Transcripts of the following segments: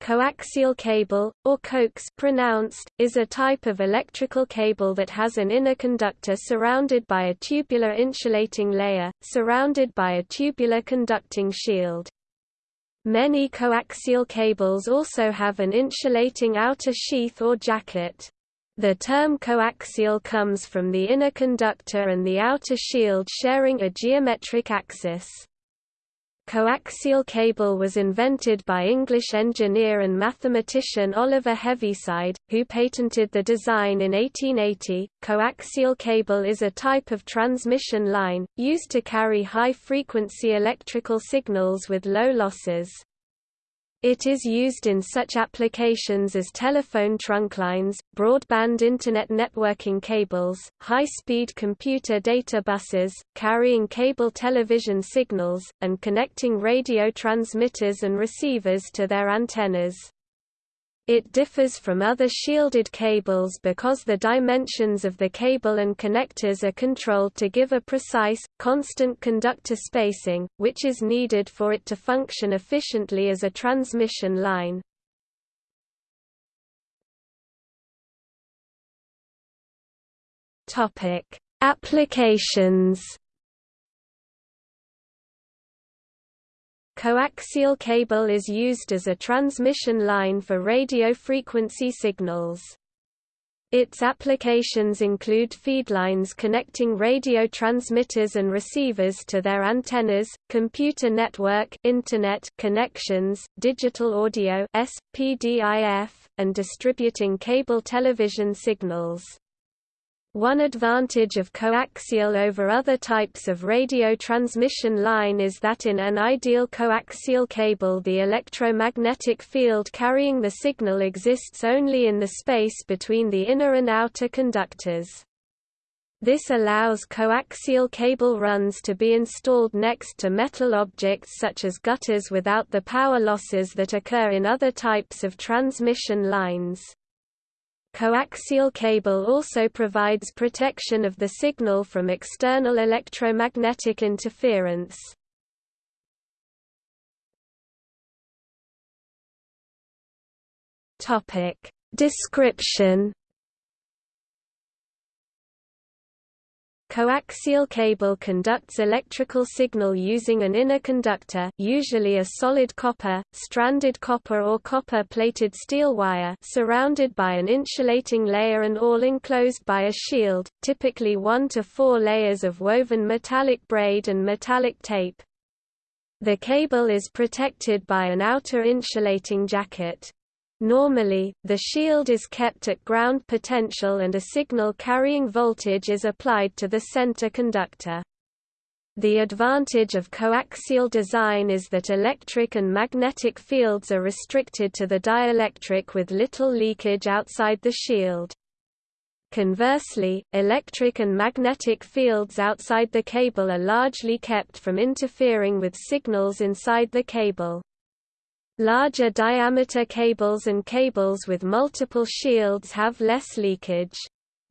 Coaxial cable, or coax pronounced, is a type of electrical cable that has an inner conductor surrounded by a tubular insulating layer, surrounded by a tubular conducting shield. Many coaxial cables also have an insulating outer sheath or jacket. The term coaxial comes from the inner conductor and the outer shield sharing a geometric axis. Coaxial cable was invented by English engineer and mathematician Oliver Heaviside, who patented the design in 1880. Coaxial cable is a type of transmission line, used to carry high-frequency electrical signals with low losses. It is used in such applications as telephone trunklines, broadband Internet networking cables, high-speed computer data buses, carrying cable television signals, and connecting radio transmitters and receivers to their antennas. It differs from other shielded cables because the dimensions of the cable and connectors are controlled to give a precise, constant conductor spacing, which is needed for it to function efficiently as a transmission line. Applications Coaxial cable is used as a transmission line for radio frequency signals. Its applications include feedlines connecting radio transmitters and receivers to their antennas, computer network internet connections, digital audio SPDIF, and distributing cable television signals. One advantage of coaxial over other types of radio transmission line is that in an ideal coaxial cable the electromagnetic field carrying the signal exists only in the space between the inner and outer conductors. This allows coaxial cable runs to be installed next to metal objects such as gutters without the power losses that occur in other types of transmission lines. Coaxial cable also provides protection of the signal from external electromagnetic interference. Topic: Description Coaxial cable conducts electrical signal using an inner conductor usually a solid copper, stranded copper or copper-plated steel wire surrounded by an insulating layer and all enclosed by a shield, typically one to four layers of woven metallic braid and metallic tape. The cable is protected by an outer insulating jacket. Normally, the shield is kept at ground potential and a signal carrying voltage is applied to the center conductor. The advantage of coaxial design is that electric and magnetic fields are restricted to the dielectric with little leakage outside the shield. Conversely, electric and magnetic fields outside the cable are largely kept from interfering with signals inside the cable. Larger diameter cables and cables with multiple shields have less leakage.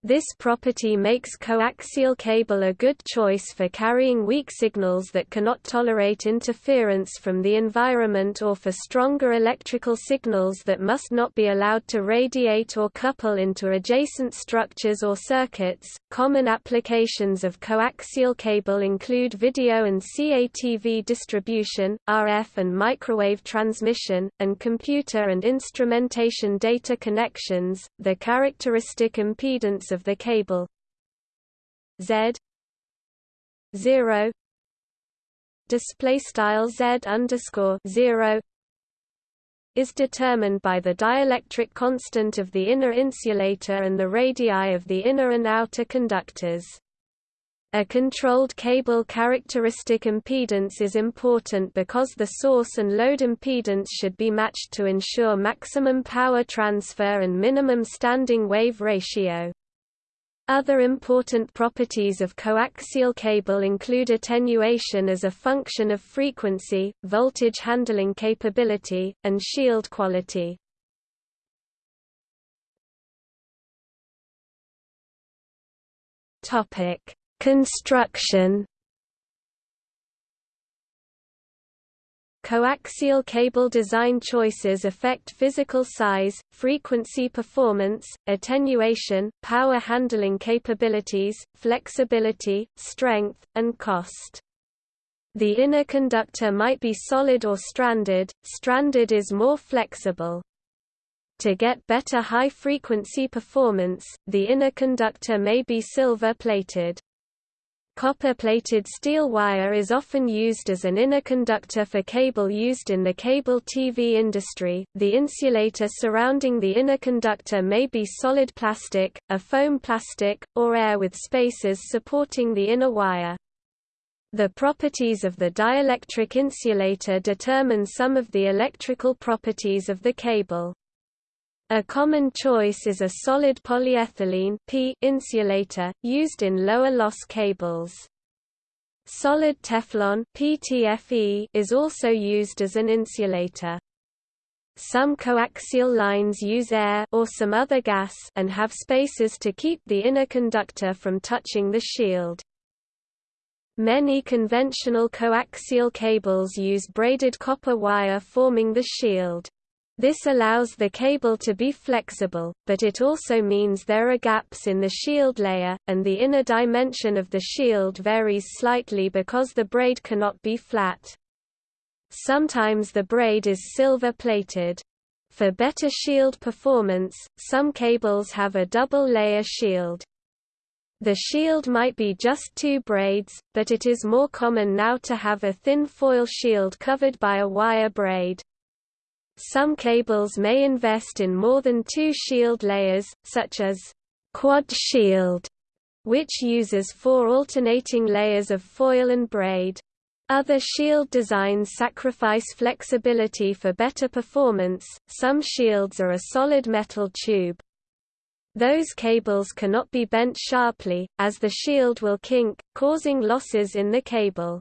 This property makes coaxial cable a good choice for carrying weak signals that cannot tolerate interference from the environment or for stronger electrical signals that must not be allowed to radiate or couple into adjacent structures or circuits. Common applications of coaxial cable include video and CATV distribution, RF and microwave transmission, and computer and instrumentation data connections. The characteristic impedance of the cable Z zero display style Z underscore zero is determined by the dielectric constant of the inner insulator and the radii of the inner and outer conductors. A controlled cable characteristic impedance is important because the source and load impedance should be matched to ensure maximum power transfer and minimum standing wave ratio. Other important properties of coaxial cable include attenuation as a function of frequency, voltage handling capability, and shield quality. Construction Coaxial cable design choices affect physical size, frequency performance, attenuation, power handling capabilities, flexibility, strength, and cost. The inner conductor might be solid or stranded, stranded is more flexible. To get better high-frequency performance, the inner conductor may be silver-plated. Copper-plated steel wire is often used as an inner conductor for cable used in the cable TV industry. The insulator surrounding the inner conductor may be solid plastic, a foam plastic, or air with spaces supporting the inner wire. The properties of the dielectric insulator determine some of the electrical properties of the cable. A common choice is a solid polyethylene P insulator, used in lower loss cables. Solid Teflon PTFE is also used as an insulator. Some coaxial lines use air or some other gas and have spaces to keep the inner conductor from touching the shield. Many conventional coaxial cables use braided copper wire forming the shield. This allows the cable to be flexible, but it also means there are gaps in the shield layer, and the inner dimension of the shield varies slightly because the braid cannot be flat. Sometimes the braid is silver-plated. For better shield performance, some cables have a double-layer shield. The shield might be just two braids, but it is more common now to have a thin foil shield covered by a wire braid. Some cables may invest in more than two shield layers, such as quad shield, which uses four alternating layers of foil and braid. Other shield designs sacrifice flexibility for better performance. Some shields are a solid metal tube. Those cables cannot be bent sharply, as the shield will kink, causing losses in the cable.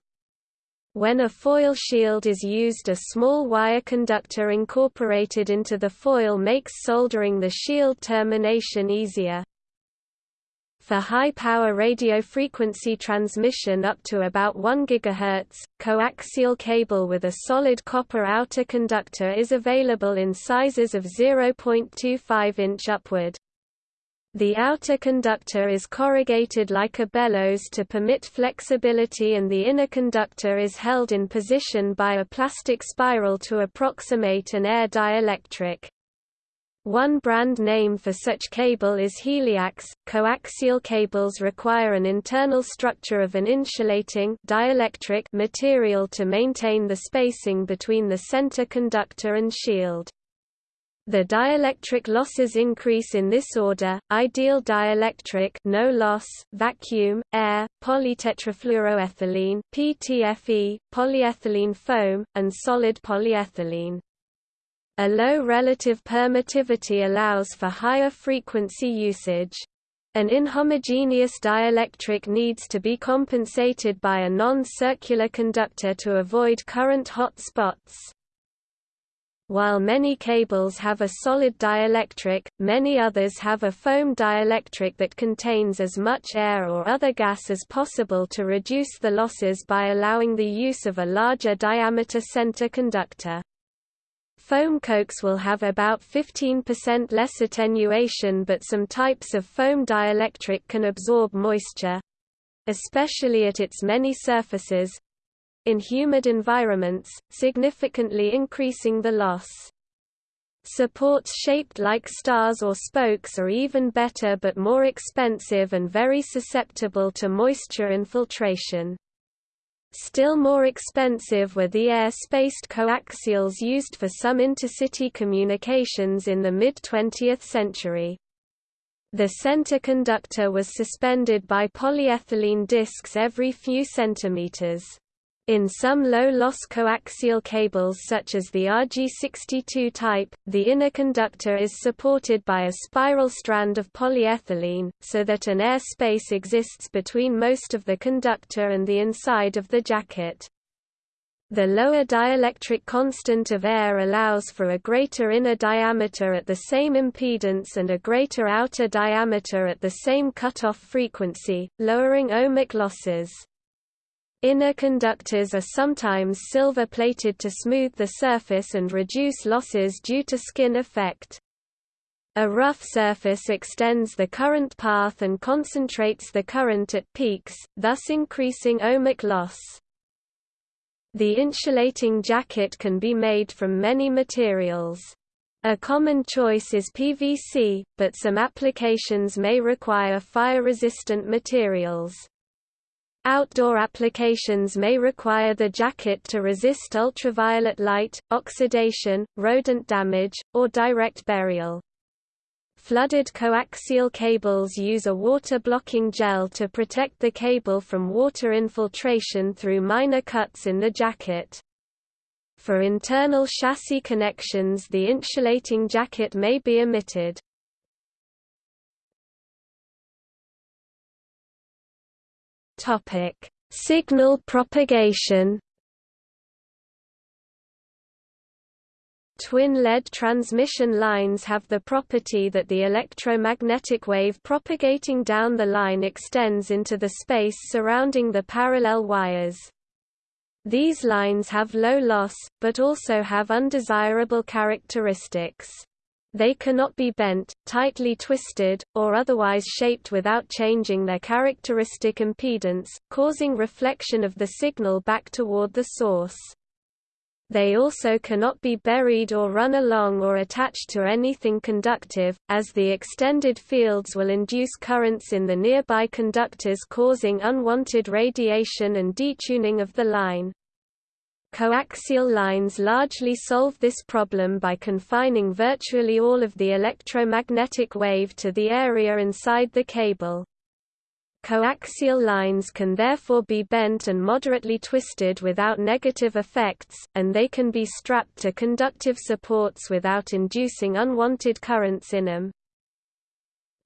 When a foil shield is used a small wire conductor incorporated into the foil makes soldering the shield termination easier. For high-power radio frequency transmission up to about 1 GHz, coaxial cable with a solid copper outer conductor is available in sizes of 0.25 inch upward. The outer conductor is corrugated like a bellows to permit flexibility and the inner conductor is held in position by a plastic spiral to approximate an air dielectric. One brand name for such cable is Heliax. Coaxial cables require an internal structure of an insulating dielectric material to maintain the spacing between the center conductor and shield. The dielectric losses increase in this order, ideal dielectric no loss, vacuum, air, polytetrafluoroethylene PTFE, polyethylene foam, and solid polyethylene. A low relative permittivity allows for higher frequency usage. An inhomogeneous dielectric needs to be compensated by a non-circular conductor to avoid current hot spots. While many cables have a solid dielectric, many others have a foam dielectric that contains as much air or other gas as possible to reduce the losses by allowing the use of a larger diameter center conductor. Foam coax will have about 15% less attenuation but some types of foam dielectric can absorb moisture—especially at its many surfaces, in humid environments, significantly increasing the loss. Supports shaped like stars or spokes are even better but more expensive and very susceptible to moisture infiltration. Still more expensive were the air-spaced coaxials used for some intercity communications in the mid-20th century. The center conductor was suspended by polyethylene discs every few centimeters. In some low-loss coaxial cables such as the RG62 type, the inner conductor is supported by a spiral strand of polyethylene, so that an air space exists between most of the conductor and the inside of the jacket. The lower dielectric constant of air allows for a greater inner diameter at the same impedance and a greater outer diameter at the same cutoff frequency, lowering ohmic losses. Inner conductors are sometimes silver-plated to smooth the surface and reduce losses due to skin effect. A rough surface extends the current path and concentrates the current at peaks, thus increasing ohmic loss. The insulating jacket can be made from many materials. A common choice is PVC, but some applications may require fire-resistant materials. Outdoor applications may require the jacket to resist ultraviolet light, oxidation, rodent damage, or direct burial. Flooded coaxial cables use a water-blocking gel to protect the cable from water infiltration through minor cuts in the jacket. For internal chassis connections the insulating jacket may be omitted. Topic: Signal propagation. Twin-lead transmission lines have the property that the electromagnetic wave propagating down the line extends into the space surrounding the parallel wires. These lines have low loss, but also have undesirable characteristics. They cannot be bent, tightly twisted, or otherwise shaped without changing their characteristic impedance, causing reflection of the signal back toward the source. They also cannot be buried or run along or attached to anything conductive, as the extended fields will induce currents in the nearby conductors causing unwanted radiation and detuning of the line. Coaxial lines largely solve this problem by confining virtually all of the electromagnetic wave to the area inside the cable. Coaxial lines can therefore be bent and moderately twisted without negative effects, and they can be strapped to conductive supports without inducing unwanted currents in them.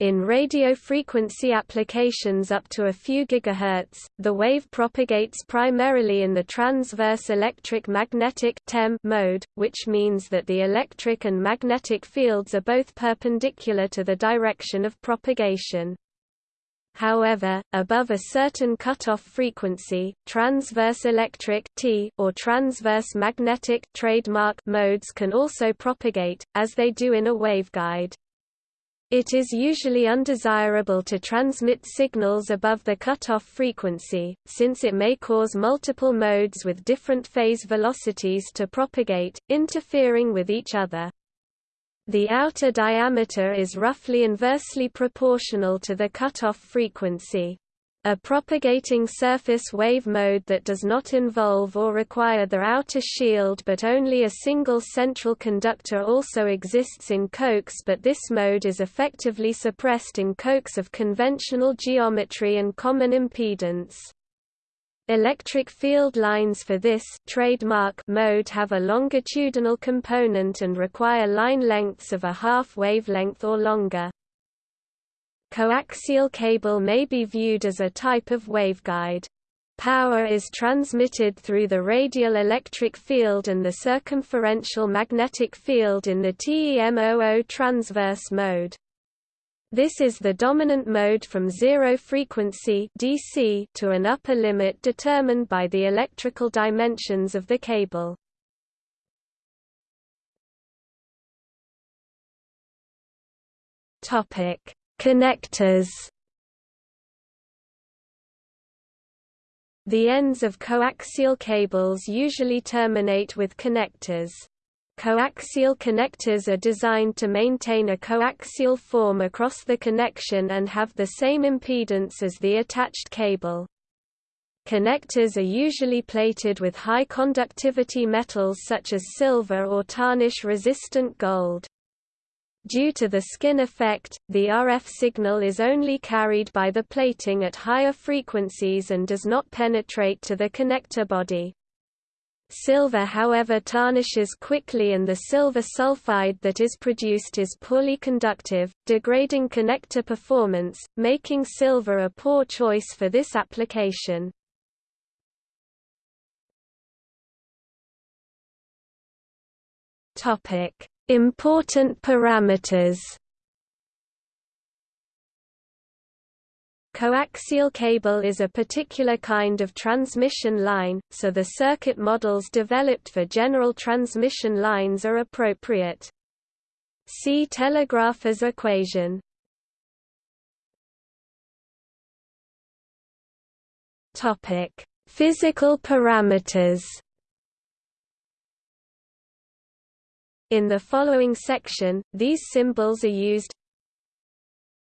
In radio frequency applications up to a few gigahertz, the wave propagates primarily in the transverse electric magnetic TEM mode, which means that the electric and magnetic fields are both perpendicular to the direction of propagation. However, above a certain cutoff frequency, transverse electric T or transverse magnetic trademark modes can also propagate, as they do in a waveguide. It is usually undesirable to transmit signals above the cutoff frequency, since it may cause multiple modes with different phase velocities to propagate, interfering with each other. The outer diameter is roughly inversely proportional to the cutoff frequency. A propagating surface wave mode that does not involve or require the outer shield but only a single central conductor also exists in coax but this mode is effectively suppressed in coax of conventional geometry and common impedance. Electric field lines for this trademark mode have a longitudinal component and require line lengths of a half wavelength or longer. Coaxial cable may be viewed as a type of waveguide. Power is transmitted through the radial electric field and the circumferential magnetic field in the TEM00 transverse mode. This is the dominant mode from zero frequency DC to an upper limit determined by the electrical dimensions of the cable. Topic: Connectors The ends of coaxial cables usually terminate with connectors. Coaxial connectors are designed to maintain a coaxial form across the connection and have the same impedance as the attached cable. Connectors are usually plated with high conductivity metals such as silver or tarnish-resistant gold. Due to the skin effect, the RF signal is only carried by the plating at higher frequencies and does not penetrate to the connector body. Silver however tarnishes quickly and the silver sulfide that is produced is poorly conductive, degrading connector performance, making silver a poor choice for this application. Important parameters Coaxial cable is a particular kind of transmission line, so the circuit models developed for general transmission lines are appropriate. See telegrapher's equation. Topic: Physical parameters. In the following section, these symbols are used.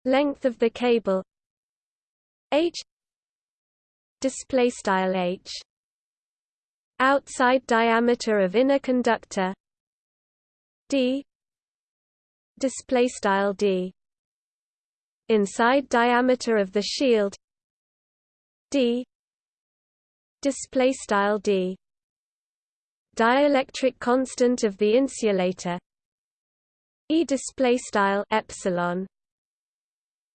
Length of the cable. H. Display style h. Outside diameter of inner conductor. D. Display style d. Inside diameter of the shield. D. Display style d dielectric constant of the insulator e display style epsilon.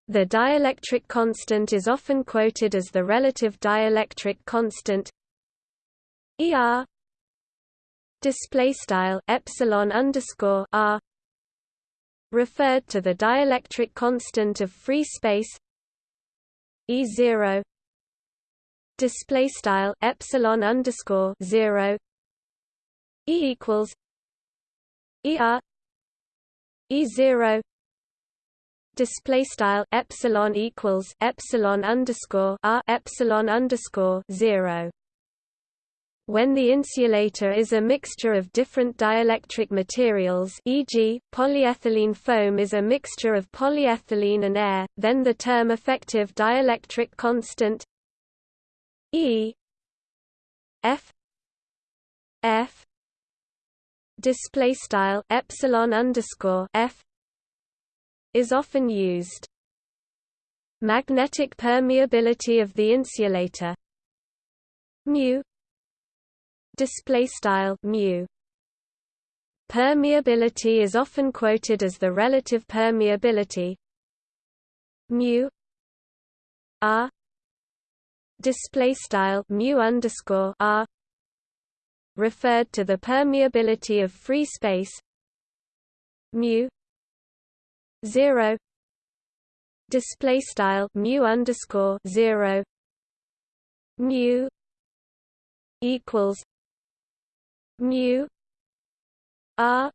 The dielectric constant is often quoted as the relative dielectric constant ER display style epsilon underscore R referred to the dielectric constant of free space E0 display style epsilon underscore 0 E equals ER E0 display style epsilon equals epsilon underscore r epsilon underscore zero. When the insulator is a mixture of different dielectric materials e.g., polyethylene foam is a mixture of polyethylene and air, then the term effective dielectric constant E F F display style epsilon underscore F is often used. Magnetic permeability of the insulator. Mu. Display style mu. Permeability is often quoted as the relative permeability. Mu. R. Display style mu underscore r referred to the permeability of free space mu 0 display style mu underscore 0 mu equals mu r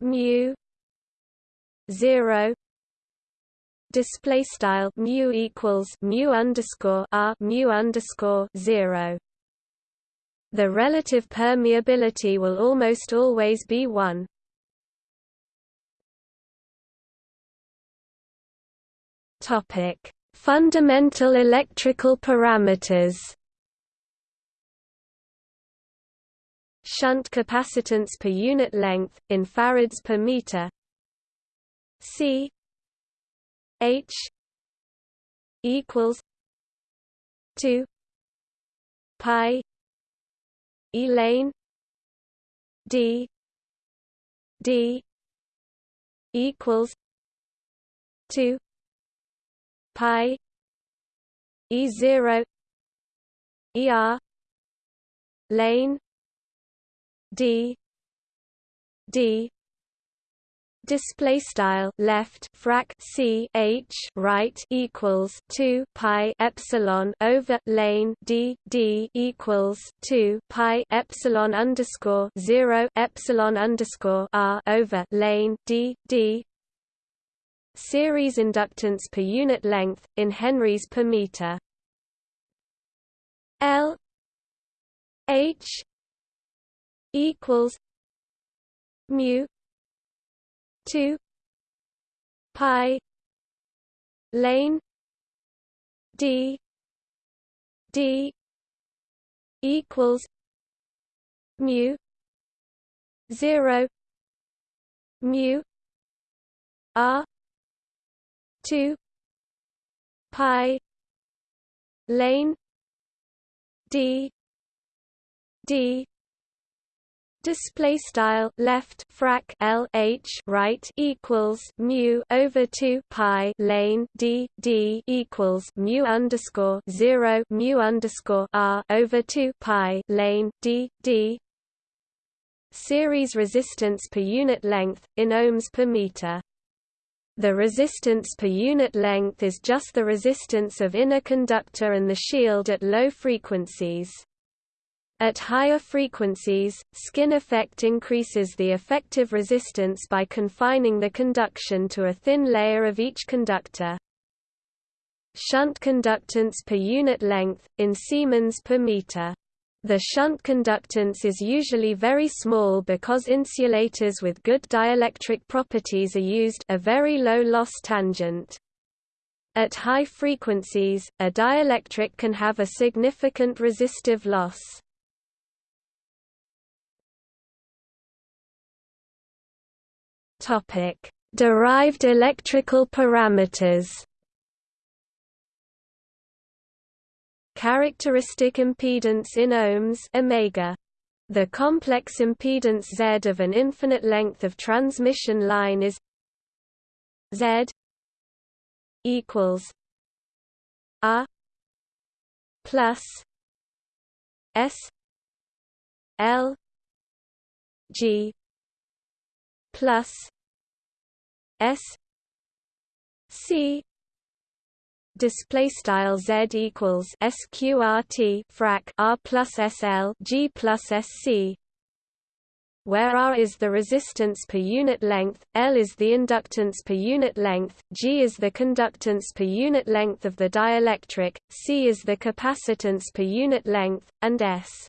mu 0 display style mu equals mu underscore r mu underscore 0 the relative permeability will almost always be 1 Topic: Fundamental electrical parameters. Shunt capacitance per unit length in farads per meter. C H equals 2 pi E lane D. D. equals 2 pi e 0 er lane d. D display style left frac c h right equals 2 pi epsilon over lane d d equals 2 pi epsilon underscore 0 epsilon underscore r over lane d d Series inductance per unit length, in henries per meter. L H equals mu two pi lane D D equals mu zero mu R 2 pi lane d d display style left frac l h right equals mu over 2 pi lane d d equals mu underscore 0 mu underscore r over 2 pi lane d d series resistance per unit length in ohms per meter The resistance per unit length is just the resistance of inner conductor and the shield at low frequencies. At higher frequencies, skin effect increases the effective resistance by confining the conduction to a thin layer of each conductor. Shunt conductance per unit length, in Siemens per meter. The shunt conductance is usually very small because insulators with good dielectric properties are used a very low loss tangent. At high frequencies, a dielectric can have a significant resistive loss. Topic: Derived electrical parameters. Characteristic impedance in ohms omega. The complex impedance Z of an infinite length of transmission line is Z equals R plus S L G plus S C display style z equals sqrt frac r plus sl g plus sc where R is the resistance per unit length, L is the inductance per unit length, G is the conductance per unit length of the dielectric, C is the capacitance per unit length, and S.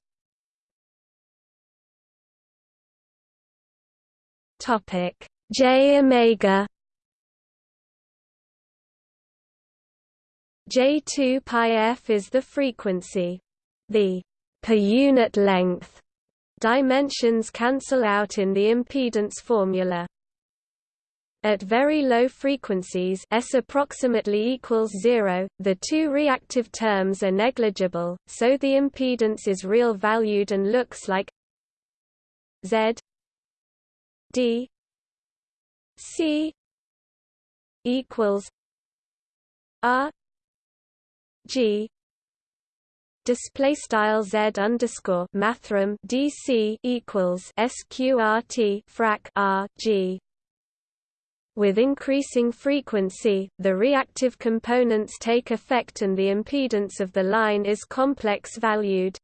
Topic J omega J2 pi f is the frequency. The per unit length dimensions cancel out in the impedance formula. At very low frequencies S approximately equals zero, the two reactive terms are negligible, so the impedance is real valued and looks like Z D C equals R G display style Z underscore mathrm DC equals SQRT frac R G with increasing frequency, the reactive components take effect and the impedance of the line is complex valued.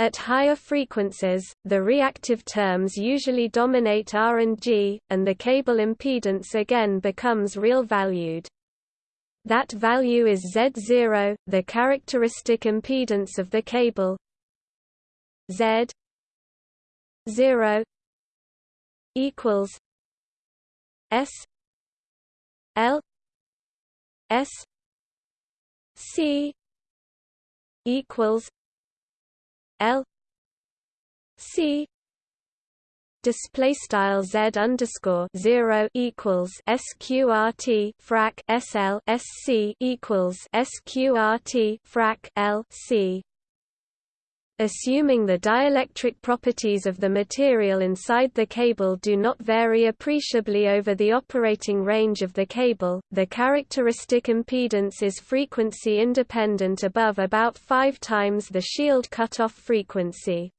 At higher frequencies, the reactive terms usually dominate R and G, and the cable impedance again becomes real valued. That value is Z0, the characteristic impedance of the cable. Z 0 equals S L S C equals L C display style z underscore zero equals sqrt frac sl sc equals sqrt frac l c. Assuming the dielectric properties of the material inside the cable do not vary appreciably over the operating range of the cable, the characteristic impedance is frequency independent above about 5 times the shield cutoff frequency.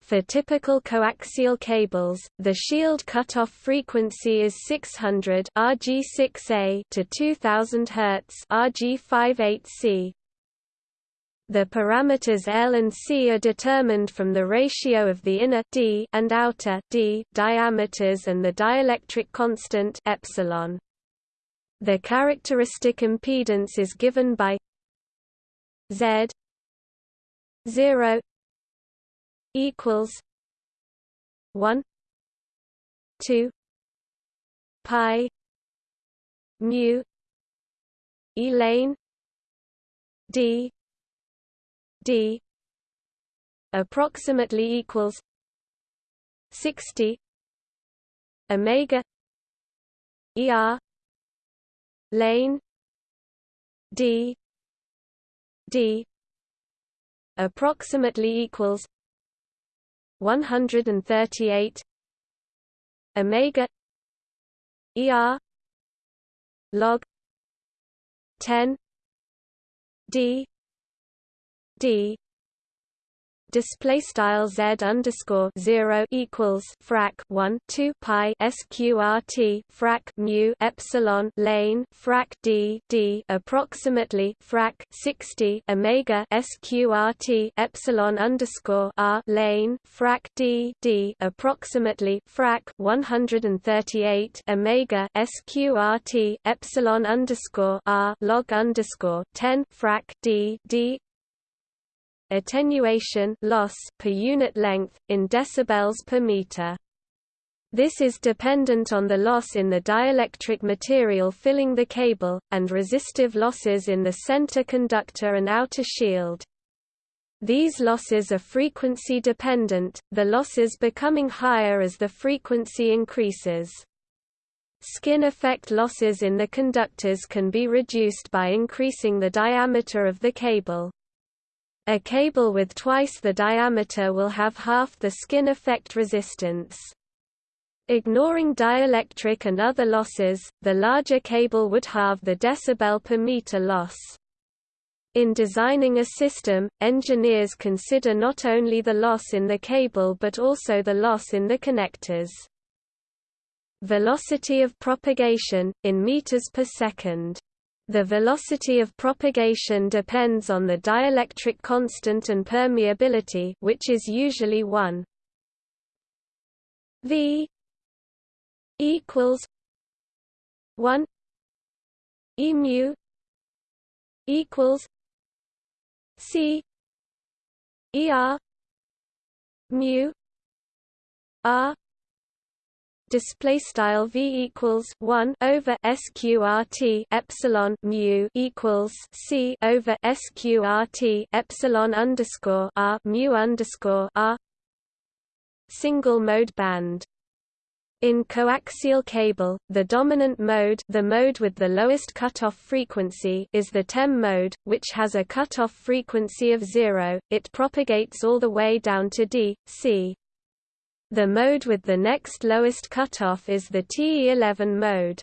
For typical coaxial cables, the shield cutoff frequency is 600 RG6A to 2000 Hz RG58C. The parameters L and C are determined from the ratio of the inner d and outer d diameters and the dielectric constant epsilon. The characteristic impedance is given by Z 0 equals 1 2 pi mu Elaine d d approximately equals 60 omega er lane d d approximately equals 138 omega er log 10 d d. Display style z underscore zero equals frac 1 2 pi sqrt frac mu epsilon lane frac d d approximately frac 60 omega sqrt epsilon underscore r lane frac d d approximately frac 138 omega sqrt epsilon underscore r log underscore 10 frac d d attenuation loss per unit length, in decibels per meter. This is dependent on the loss in the dielectric material filling the cable, and resistive losses in the center conductor and outer shield. These losses are frequency dependent, the losses becoming higher as the frequency increases. Skin effect losses in the conductors can be reduced by increasing the diameter of the cable. A cable with twice the diameter will have half the skin effect resistance. Ignoring dielectric and other losses, the larger cable would halve the decibel per meter loss. In designing a system, engineers consider not only the loss in the cable but also the loss in the connectors. Velocity of propagation, in meters per second the velocity of propagation depends on the dielectric constant and permeability which is usually 1 v equals 1 e mu equals c er mu r display style v equals 1 over sqrt epsilon mu equals c over sqrt epsilon underscore r mu underscore r single mode band in coaxial cable, the dominant mode the mode with the lowest cutoff frequency is the TEM mode, which has a cutoff frequency of zero, it propagates all the way down to D, C. The mode with the next lowest cutoff is the TE11 mode.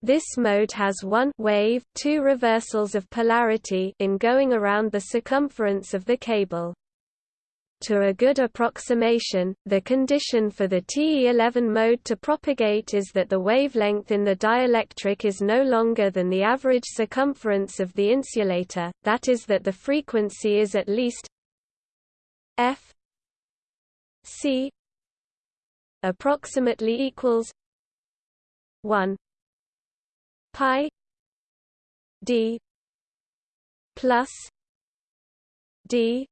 This mode has one wave, two reversals of polarity in going around the circumference of the cable. To a good approximation, the condition for the TE11 mode to propagate is that the wavelength in the dielectric is no longer than the average circumference of the insulator, that is that the frequency is at least f c approximately equals 1 pi d plus d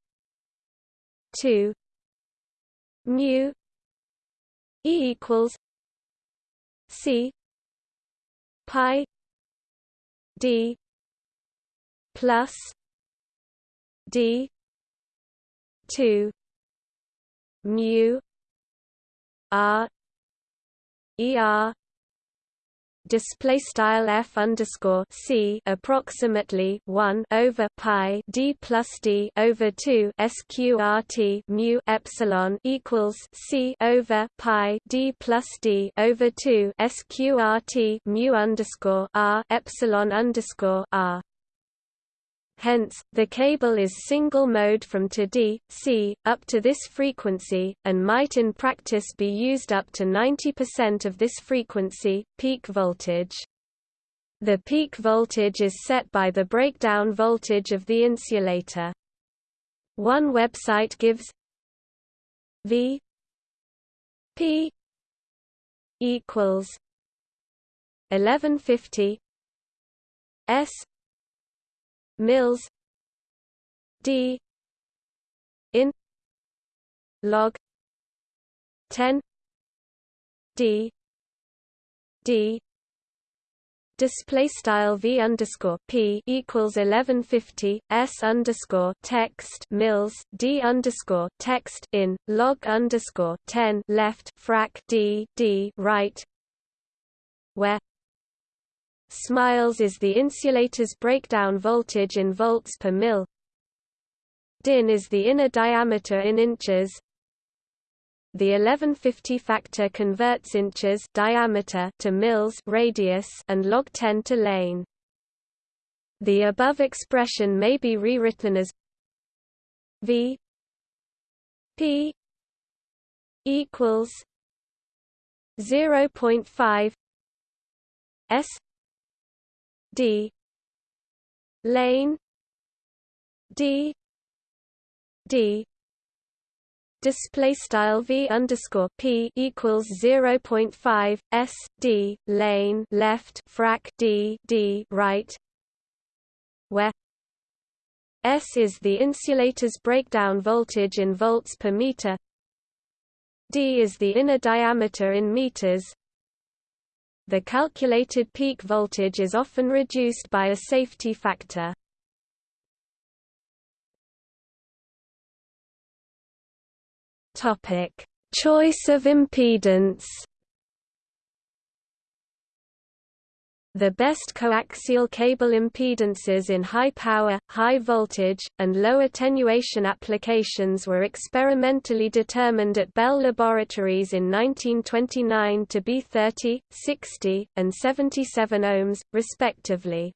2 mu e equals c pi d plus d 2 mu R E R display style f underscore c approximately 1 over pi d plus d over 2 sqrt mu epsilon equals c over pi d plus d over 2 sqrt mu underscore r epsilon underscore r Hence, the cable is single mode from to D, C, up to this frequency, and might in practice be used up to 90% of this frequency, peak voltage. The peak voltage is set by the breakdown voltage of the insulator. One website gives V P equals 1150 S Mills D in log 10 D D display style v underscore p equals 1150 s underscore text mills d underscore text in log underscore 10 left frac d d right where Smiles is the insulator's breakdown voltage in volts per mil. DIN is the inner diameter in inches. The 1150 factor converts inches diameter to mils radius and log 10 to lane. The above expression may be rewritten as V P equals 0.5 S D. Lane. D. D. Display style v underscore p equals 0.5 s d. Lane left frac d d right. Where s is the insulator's breakdown voltage in volts per meter. D is the inner diameter in meters the calculated peak voltage is often reduced by a safety factor. Choice of impedance. The best coaxial cable impedances in high power, high voltage, and low attenuation applications were experimentally determined at Bell Laboratories in 1929 to be 30, 60, and 77 ohms, respectively.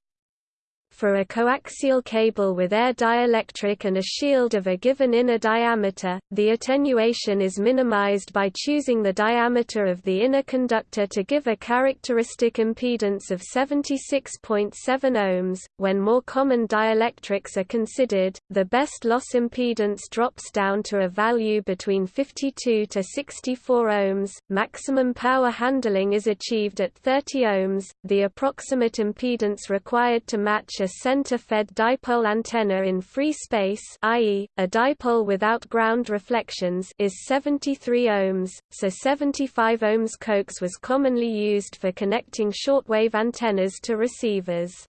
For a coaxial cable with air dielectric and a shield of a given inner diameter, the attenuation is minimized by choosing the diameter of the inner conductor to give a characteristic impedance of 76.7 ohms. When more common dielectrics are considered, the best loss impedance drops down to a value between 52 to 64 ohms. Maximum power handling is achieved at 30 ohms. The approximate impedance required to match a center-fed dipole antenna in free space i.e., a dipole without ground reflections is 73 ohms, so 75 ohms coax was commonly used for connecting shortwave antennas to receivers.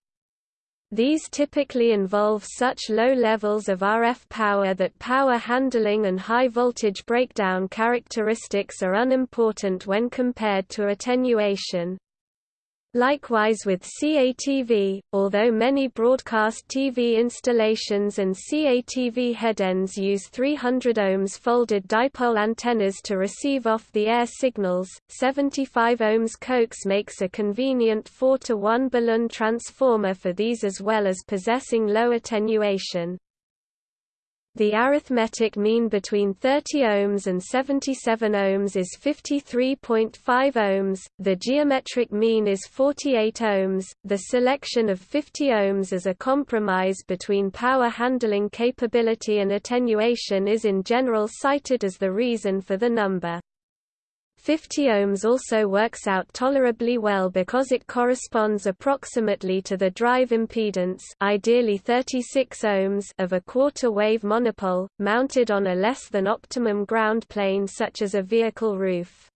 These typically involve such low levels of RF power that power handling and high voltage breakdown characteristics are unimportant when compared to attenuation. Likewise with CATV, although many broadcast TV installations and CATV headends use 300 ohms folded dipole antennas to receive off-the-air signals, 75 ohms coax makes a convenient 4 to 1 balun transformer for these as well as possessing low attenuation. The arithmetic mean between 30 ohms and 77 ohms is 53.5 ohms, the geometric mean is 48 ohms. The selection of 50 ohms as a compromise between power handling capability and attenuation is in general cited as the reason for the number. 50 ohms also works out tolerably well because it corresponds approximately to the drive impedance ideally 36 ohms of a quarter-wave monopole, mounted on a less than optimum ground plane such as a vehicle roof.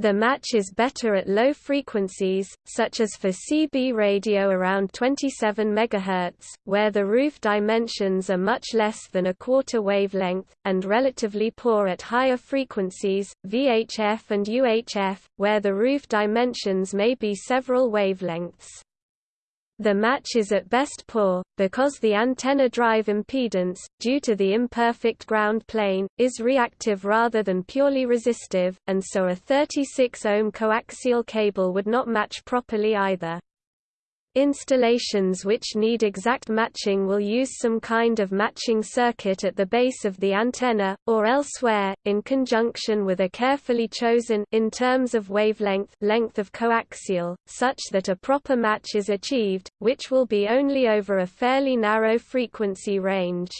The match is better at low frequencies, such as for CB radio around 27 MHz, where the roof dimensions are much less than a quarter wavelength, and relatively poor at higher frequencies, VHF and UHF, where the roof dimensions may be several wavelengths. The match is at best poor, because the antenna drive impedance, due to the imperfect ground plane, is reactive rather than purely resistive, and so a 36 ohm coaxial cable would not match properly either. Installations which need exact matching will use some kind of matching circuit at the base of the antenna, or elsewhere, in conjunction with a carefully chosen in terms of wavelength length of coaxial, such that a proper match is achieved, which will be only over a fairly narrow frequency range.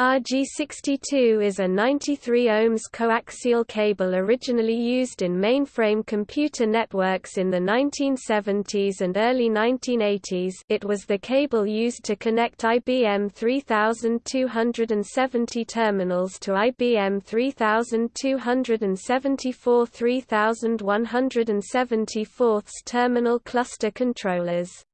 RG62 is a 93 ohms coaxial cable originally used in mainframe computer networks in the 1970s and early 1980s it was the cable used to connect IBM 3270 terminals to IBM 3274 3174 terminal cluster controllers.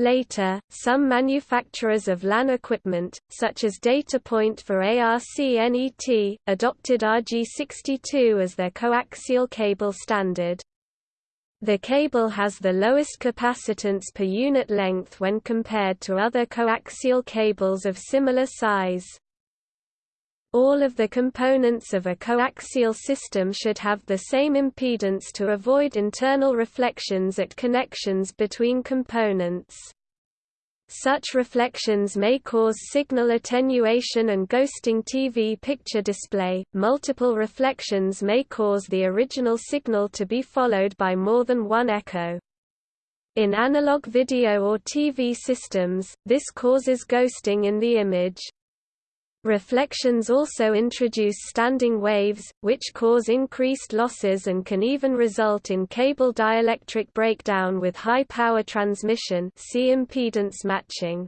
Later, some manufacturers of LAN equipment, such as Datapoint for ARCNET, adopted RG62 as their coaxial cable standard. The cable has the lowest capacitance per unit length when compared to other coaxial cables of similar size. All of the components of a coaxial system should have the same impedance to avoid internal reflections at connections between components. Such reflections may cause signal attenuation and ghosting TV picture display. Multiple reflections may cause the original signal to be followed by more than one echo. In analog video or TV systems, this causes ghosting in the image. Reflections also introduce standing waves, which cause increased losses and can even result in cable dielectric breakdown with high power transmission see impedance matching.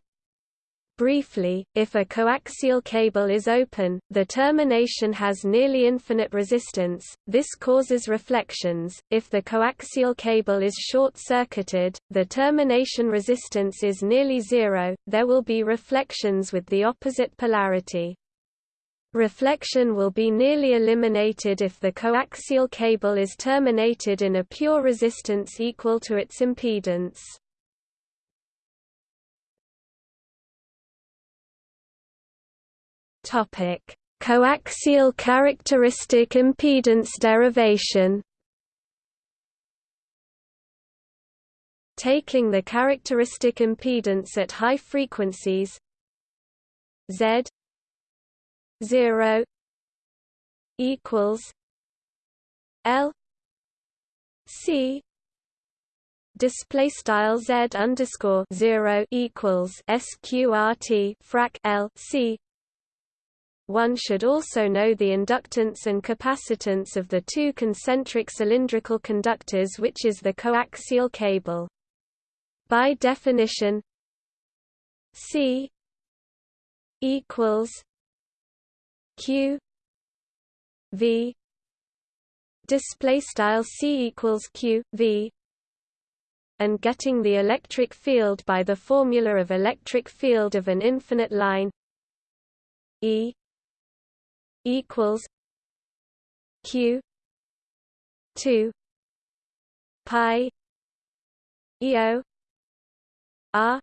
Briefly, if a coaxial cable is open, the termination has nearly infinite resistance, this causes reflections. If the coaxial cable is short-circuited, the termination resistance is nearly zero, there will be reflections with the opposite polarity. Reflection will be nearly eliminated if the coaxial cable is terminated in a pure resistance equal to its impedance. Topic: Coaxial characteristic impedance derivation. Taking the characteristic impedance at high frequencies Z 0 equals L C display style Z underscore 0 equals sqrt frac L C one should also know the inductance and capacitance of the two concentric cylindrical conductors which is the coaxial cable. By definition C equals Q V display style C equals Q V and getting the electric field by the formula of electric field of an infinite line E equals q 2 pi eo r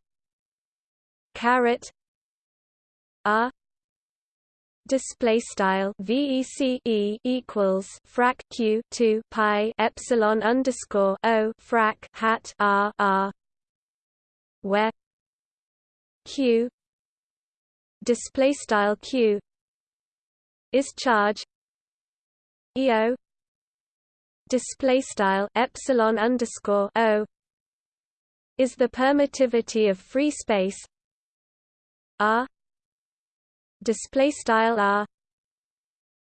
caret r display style vec e equals frac q 2 pi epsilon underscore o frac hat r r where q display style q is charge eo display style epsilon underscore o is the permittivity of free space r display style r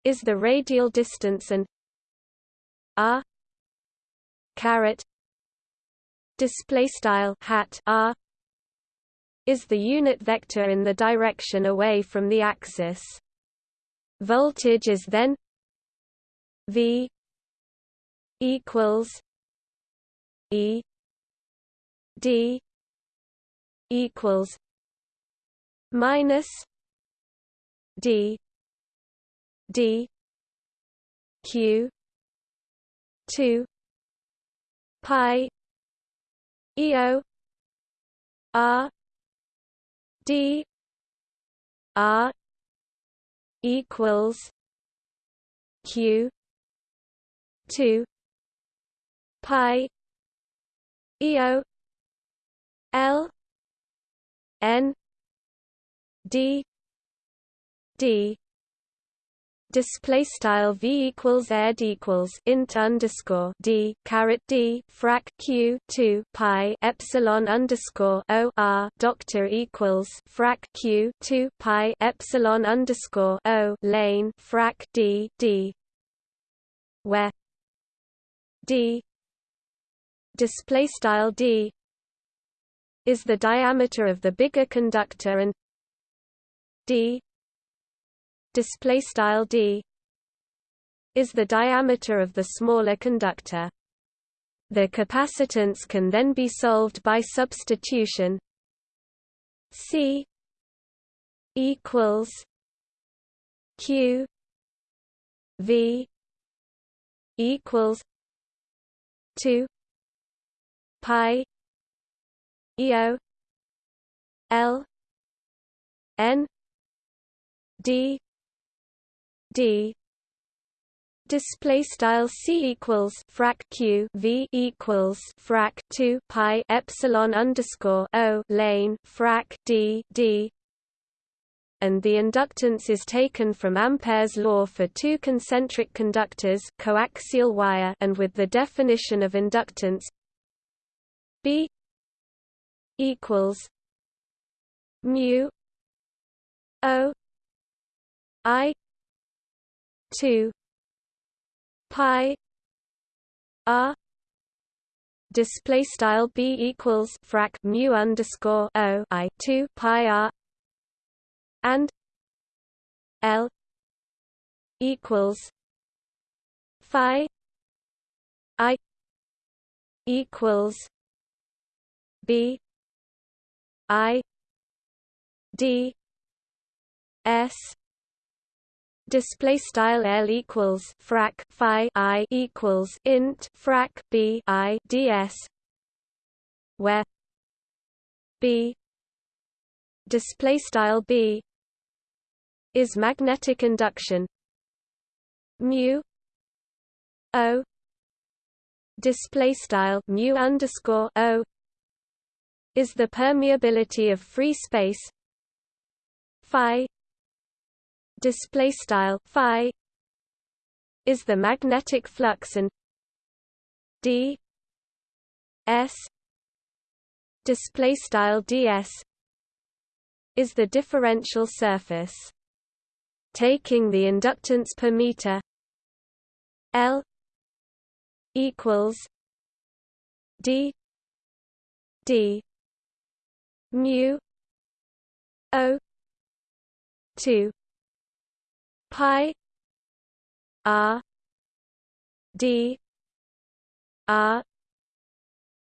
is the radial distance and r caret display style hat r is the unit vector in the direction away from the axis Voltage is then V equals E D equals minus D D Q two pi EO R D R equals q 2 pi eo l n d d display style v equals ed equals int underscore d caret d frac q 2 pi epsilon underscore o r doctor equals frac q 2 pi epsilon underscore o lane frac d d where d display style d is the diameter of the bigger conductor and d display style d is the diameter of the smaller conductor. The capacitance can then be solved by substitution. C equals Q V equals two pi EO L N D d. Display style c equals frac q v equals frac 2 pi epsilon underscore o lane frac d d. And the inductance is taken from Ampere's law for two concentric conductors coaxial wire and with the definition of inductance B equals mu O I two pi R display style b equals frac mu underscore o i 2 pi r and l equals phi i equals b i d s display style L equals frac phi I equals int frac B I ds where B display style B is magnetic induction. Mu O display style mu underscore O is the permeability of free space phi display style phi is the magnetic flux and d s display style ds is the differential surface. Taking the inductance per meter l equals d d mu o 2 pi r d r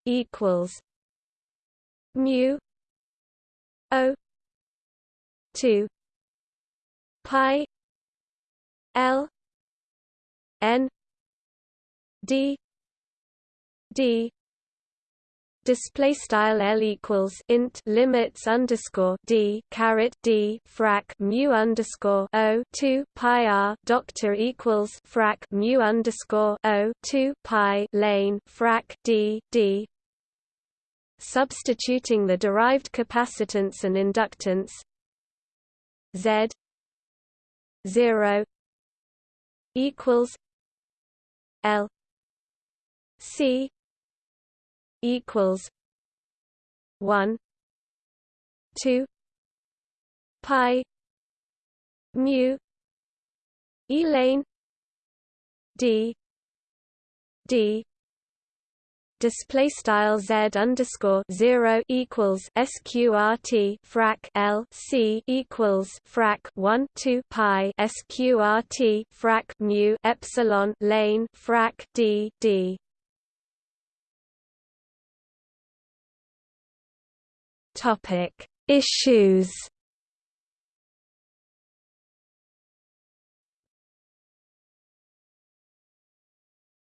equals mu o 2 pi l n d d display style L equals int limits underscore D caret D frac mu underscore O two pi R doctor equals frac mu underscore O two pi lane frac D D. Substituting the derived capacitance and inductance. Z zero equals L C equals one two pi mu Elaine D. D. Display style z underscore zero equals sqrt frac l c equals frac one two pi sqrt frac mu epsilon lane frac d d Topic: Issues.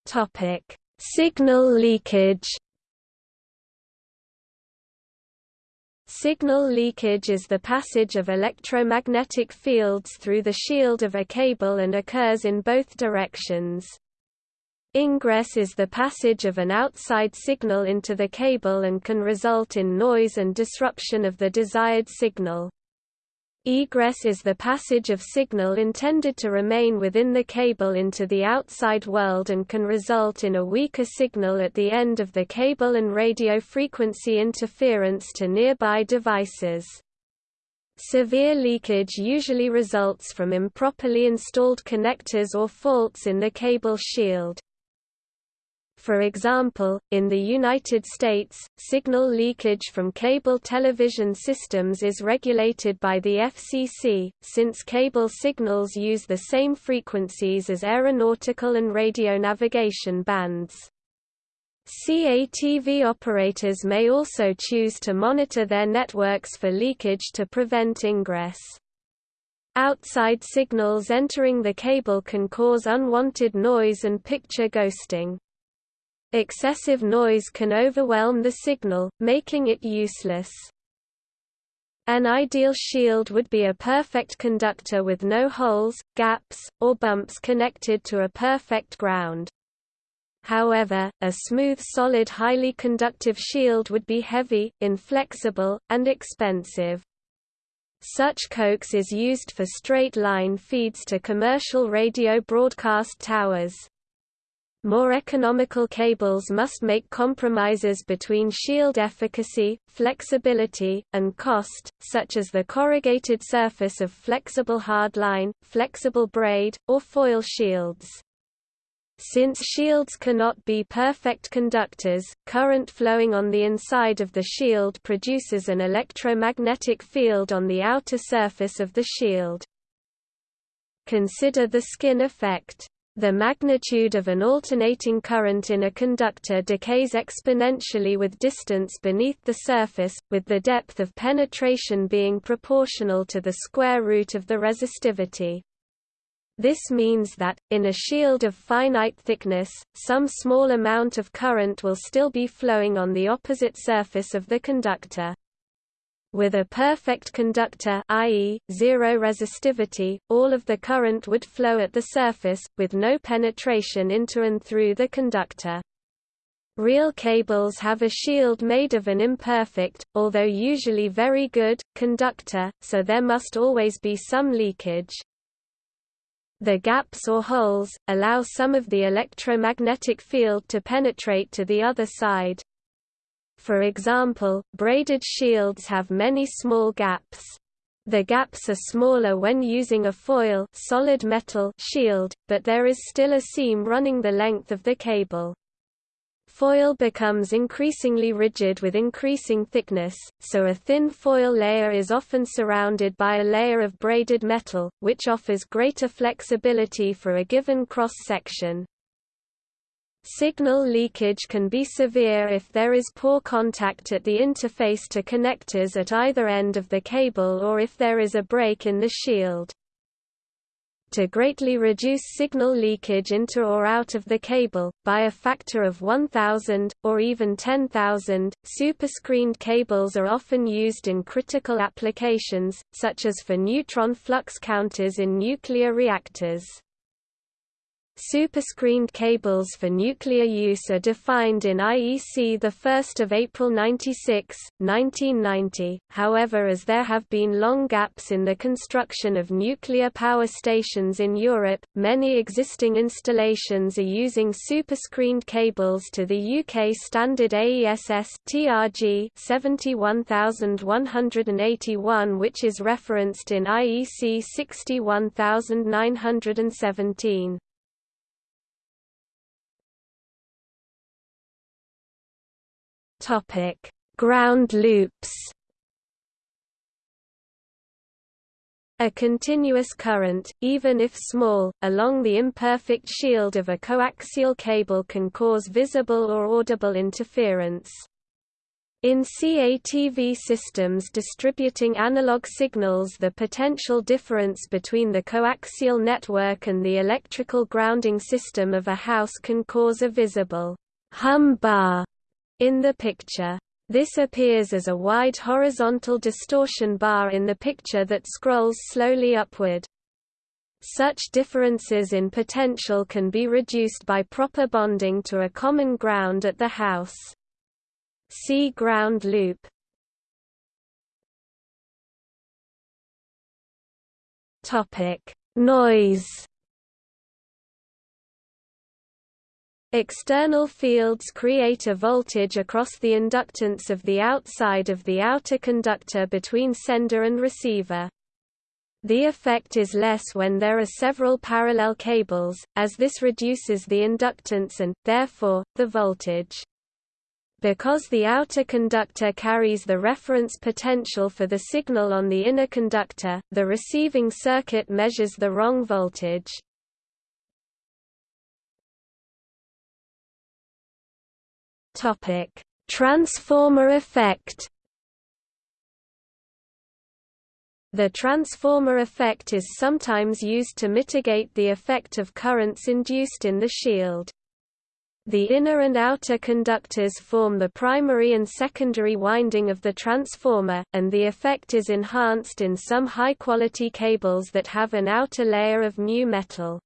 Topic: Signal leakage. Signal leakage is the passage of electromagnetic fields through the shield of a cable and occurs in both directions. Ingress is the passage of an outside signal into the cable and can result in noise and disruption of the desired signal. Egress is the passage of signal intended to remain within the cable into the outside world and can result in a weaker signal at the end of the cable and radio frequency interference to nearby devices. Severe leakage usually results from improperly installed connectors or faults in the cable shield. For example, in the United States, signal leakage from cable television systems is regulated by the FCC, since cable signals use the same frequencies as aeronautical and radio navigation bands. CATV operators may also choose to monitor their networks for leakage to prevent ingress. Outside signals entering the cable can cause unwanted noise and picture ghosting. Excessive noise can overwhelm the signal, making it useless. An ideal shield would be a perfect conductor with no holes, gaps, or bumps connected to a perfect ground. However, a smooth solid highly conductive shield would be heavy, inflexible, and expensive. Such coax is used for straight-line feeds to commercial radio broadcast towers. More economical cables must make compromises between shield efficacy, flexibility, and cost, such as the corrugated surface of flexible hardline, flexible braid, or foil shields. Since shields cannot be perfect conductors, current flowing on the inside of the shield produces an electromagnetic field on the outer surface of the shield. Consider the skin effect. The magnitude of an alternating current in a conductor decays exponentially with distance beneath the surface, with the depth of penetration being proportional to the square root of the resistivity. This means that, in a shield of finite thickness, some small amount of current will still be flowing on the opposite surface of the conductor. With a perfect conductor i.e., zero resistivity, all of the current would flow at the surface, with no penetration into and through the conductor. Real cables have a shield made of an imperfect, although usually very good, conductor, so there must always be some leakage. The gaps or holes, allow some of the electromagnetic field to penetrate to the other side. For example, braided shields have many small gaps. The gaps are smaller when using a foil solid metal shield, but there is still a seam running the length of the cable. Foil becomes increasingly rigid with increasing thickness, so a thin foil layer is often surrounded by a layer of braided metal, which offers greater flexibility for a given cross-section. Signal leakage can be severe if there is poor contact at the interface to connectors at either end of the cable or if there is a break in the shield to greatly reduce signal leakage into or out of the cable, by a factor of 1000, or even 10,000. Superscreened cables are often used in critical applications, such as for neutron flux counters in nuclear reactors. Superscreened cables for nuclear use are defined in IEC 1 April 96, 1990, however as there have been long gaps in the construction of nuclear power stations in Europe, many existing installations are using superscreened cables to the UK standard AESS TRG 71181 which is referenced in IEC 61917. Topic: Ground loops. A continuous current, even if small, along the imperfect shield of a coaxial cable can cause visible or audible interference. In CATV systems distributing analog signals the potential difference between the coaxial network and the electrical grounding system of a house can cause a visible hum bar in the picture. This appears as a wide horizontal distortion bar in the picture that scrolls slowly upward. Such differences in potential can be reduced by proper bonding to a common ground at the house. See ground loop. Topic: Noise External fields create a voltage across the inductance of the outside of the outer conductor between sender and receiver. The effect is less when there are several parallel cables, as this reduces the inductance and, therefore, the voltage. Because the outer conductor carries the reference potential for the signal on the inner conductor, the receiving circuit measures the wrong voltage. Topic: Transformer effect. The transformer effect is sometimes used to mitigate the effect of currents induced in the shield. The inner and outer conductors form the primary and secondary winding of the transformer, and the effect is enhanced in some high-quality cables that have an outer layer of mu metal.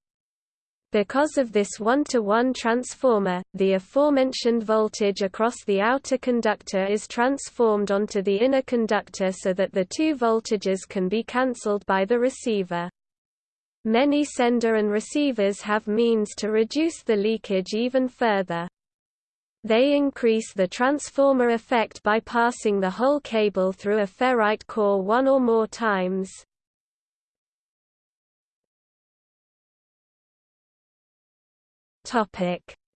Because of this one-to-one -one transformer, the aforementioned voltage across the outer conductor is transformed onto the inner conductor so that the two voltages can be cancelled by the receiver. Many sender and receivers have means to reduce the leakage even further. They increase the transformer effect by passing the whole cable through a ferrite core one or more times.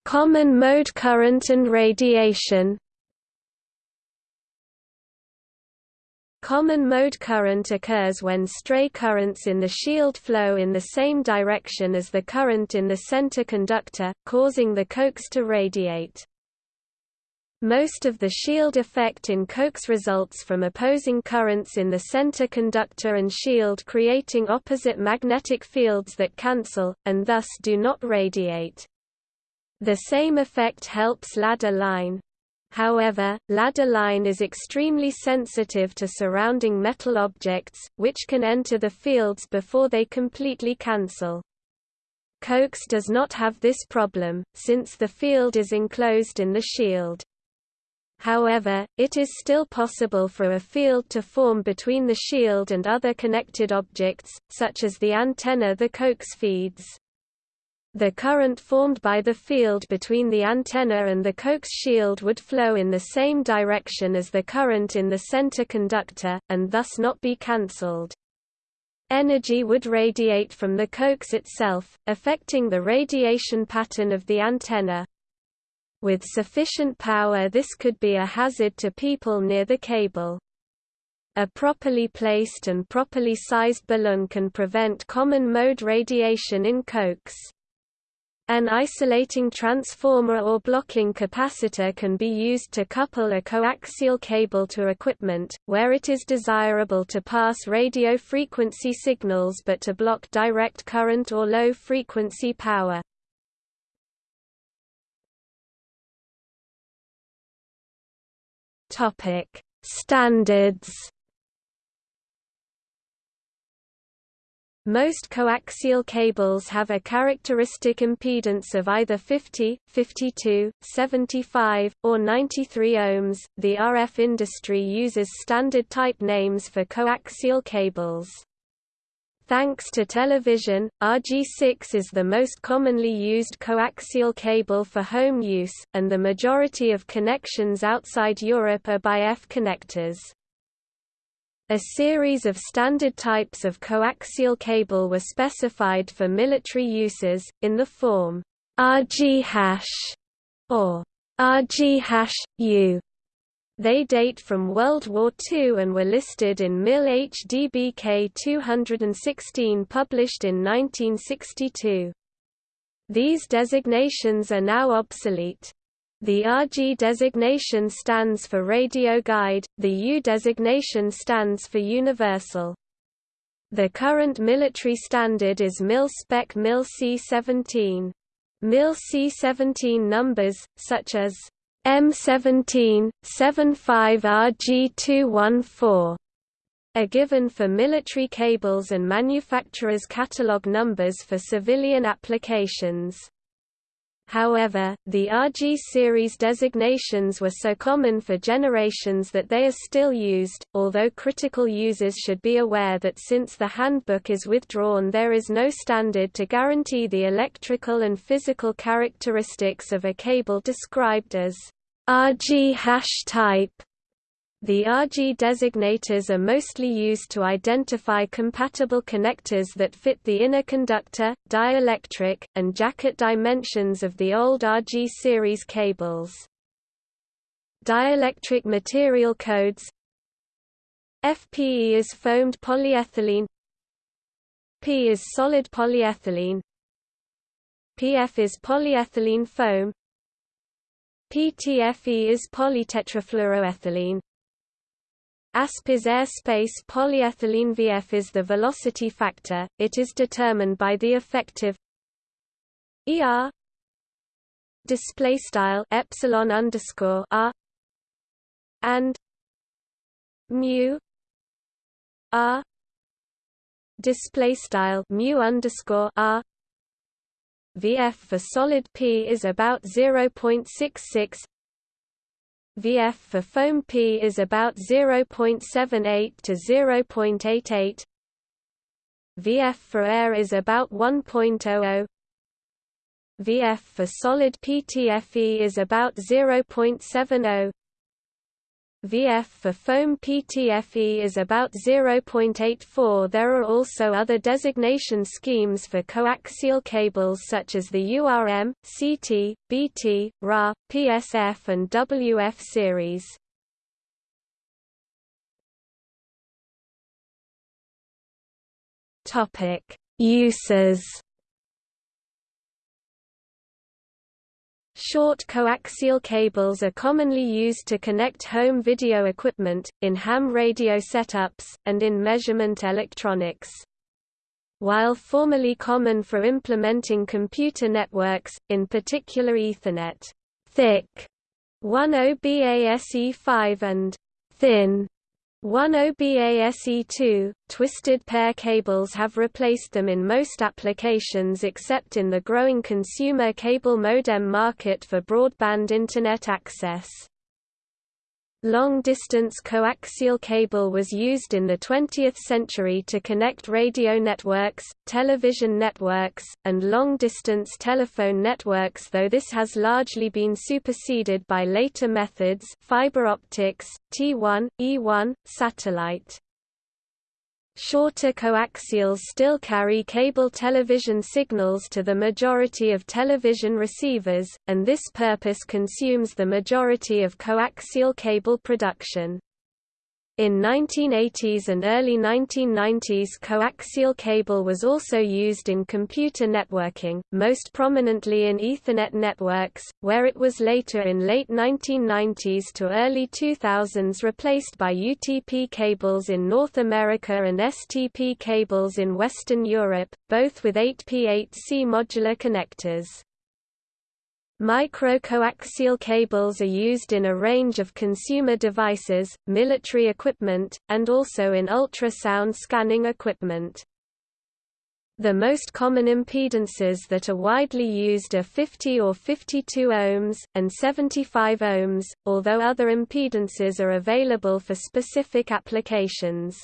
Common mode current and radiation Common mode current occurs when stray currents in the shield flow in the same direction as the current in the center conductor, causing the coax to radiate. Most of the shield effect in coax results from opposing currents in the center conductor and shield creating opposite magnetic fields that cancel, and thus do not radiate. The same effect helps ladder line. However, ladder line is extremely sensitive to surrounding metal objects, which can enter the fields before they completely cancel. Coax does not have this problem, since the field is enclosed in the shield. However, it is still possible for a field to form between the shield and other connected objects, such as the antenna the coax feeds. The current formed by the field between the antenna and the coax shield would flow in the same direction as the current in the center conductor, and thus not be cancelled. Energy would radiate from the coax itself, affecting the radiation pattern of the antenna. With sufficient power this could be a hazard to people near the cable. A properly placed and properly sized balun can prevent common mode radiation in coax. An isolating transformer or blocking capacitor can be used to couple a coaxial cable to equipment, where it is desirable to pass radio frequency signals but to block direct current or low frequency power. Standards Most coaxial cables have a characteristic impedance of either 50, 52, 75, or 93 ohms. The RF industry uses standard type names for coaxial cables. Thanks to television, RG6 is the most commonly used coaxial cable for home use, and the majority of connections outside Europe are by F connectors. A series of standard types of coaxial cable were specified for military uses, in the form RG hash or RG hash U. They date from World War II and were listed in MIL HDBK 216 published in 1962. These designations are now obsolete. The RG designation stands for Radio Guide, the U designation stands for Universal. The current military standard is MIL Spec MIL C17. MIL C17 numbers, such as M17, 75RG214, are given for military cables and manufacturers' catalog numbers for civilian applications. However, the RG series designations were so common for generations that they are still used, although critical users should be aware that since the handbook is withdrawn there is no standard to guarantee the electrical and physical characteristics of a cable described as RG hash type. The RG designators are mostly used to identify compatible connectors that fit the inner conductor, dielectric, and jacket dimensions of the old RG series cables. Dielectric material codes FPE is foamed polyethylene P is solid polyethylene PF is polyethylene foam PTFE is polytetrafluoroethylene ASP is airspace polyethylene VF is the velocity factor, it is determined by the effective ER display style epsilon underscore r and mu r display style mu underscore r VF for solid P is about 0.66 VF for foam P is about 0.78 to 0.88 VF for air is about 1.00 VF for solid PTFE is about 0.70 VF for foam PTFE is about 0.84 There are also other designation schemes for coaxial cables such as the URM, CT, BT, RA, PSF and WF series. Uses Short coaxial cables are commonly used to connect home video equipment, in ham radio setups, and in measurement electronics. While formerly common for implementing computer networks, in particular Ethernet, thick 10BASE5 and thin 10BASE2, twisted pair cables have replaced them in most applications except in the growing consumer cable modem market for broadband Internet access. Long-distance coaxial cable was used in the 20th century to connect radio networks, television networks, and long-distance telephone networks though this has largely been superseded by later methods fiber optics, T1, E1, satellite. Shorter coaxials still carry cable television signals to the majority of television receivers, and this purpose consumes the majority of coaxial cable production. In 1980s and early 1990s coaxial cable was also used in computer networking, most prominently in Ethernet networks, where it was later in late 1990s to early 2000s replaced by UTP cables in North America and STP cables in Western Europe, both with 8P8C modular connectors. Microcoaxial cables are used in a range of consumer devices, military equipment, and also in ultrasound scanning equipment. The most common impedances that are widely used are 50 or 52 ohms, and 75 ohms, although other impedances are available for specific applications.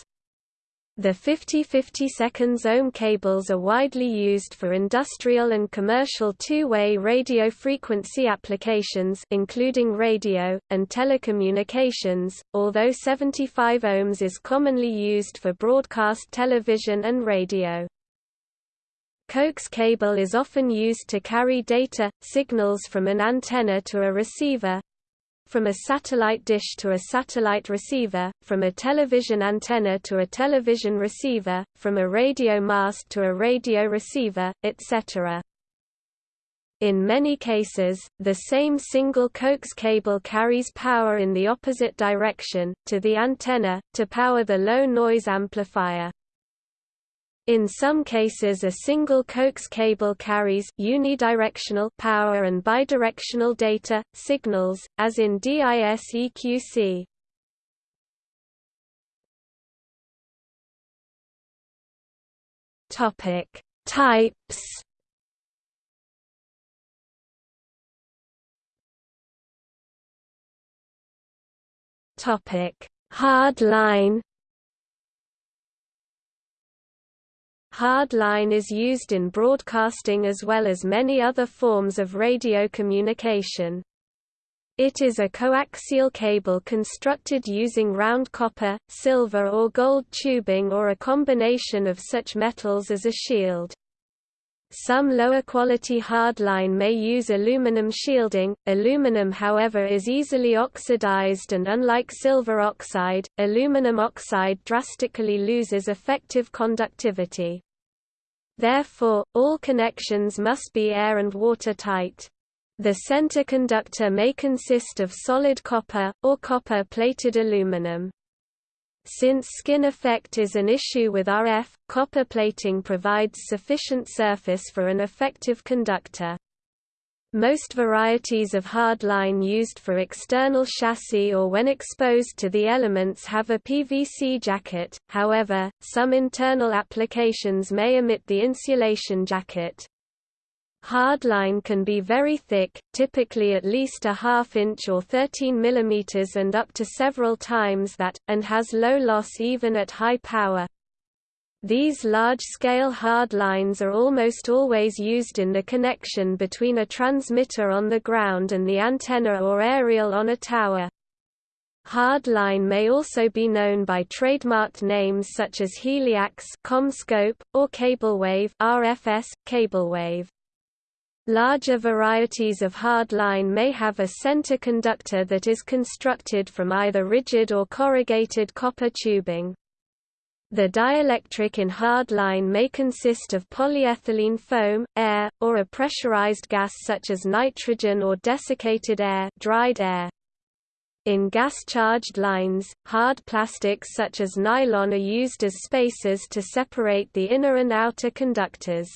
The 50-50 seconds ohm cables are widely used for industrial and commercial two-way radio frequency applications including radio, and telecommunications, although 75 ohms is commonly used for broadcast television and radio. Coax cable is often used to carry data, signals from an antenna to a receiver, from a satellite dish to a satellite receiver, from a television antenna to a television receiver, from a radio mast to a radio receiver, etc. In many cases, the same single coax cable carries power in the opposite direction, to the antenna, to power the low-noise amplifier. In some cases a single coax cable carries unidirectional power and bidirectional data, signals, as in DiSEqC. Topic: Types. Topic: Hard line. Hardline is used in broadcasting as well as many other forms of radio communication. It is a coaxial cable constructed using round copper, silver or gold tubing or a combination of such metals as a shield. Some lower quality hardline may use aluminum shielding. Aluminum however is easily oxidized and unlike silver oxide, aluminum oxide drastically loses effective conductivity. Therefore, all connections must be air and water tight. The center conductor may consist of solid copper, or copper-plated aluminum. Since skin effect is an issue with RF, copper plating provides sufficient surface for an effective conductor. Most varieties of hardline used for external chassis or when exposed to the elements have a PVC jacket, however, some internal applications may omit the insulation jacket. Hardline can be very thick, typically at least a half inch or 13 mm and up to several times that, and has low loss even at high power. These large-scale hard lines are almost always used in the connection between a transmitter on the ground and the antenna or aerial on a tower. Hard line may also be known by trademarked names such as Heliax CommScope, or Cablewave RFS, Cablewave. Larger varieties of hard line may have a center conductor that is constructed from either rigid or corrugated copper tubing. The dielectric in hard line may consist of polyethylene foam, air, or a pressurized gas such as nitrogen or desiccated air, dried air. In gas-charged lines, hard plastics such as nylon are used as spacers to separate the inner and outer conductors.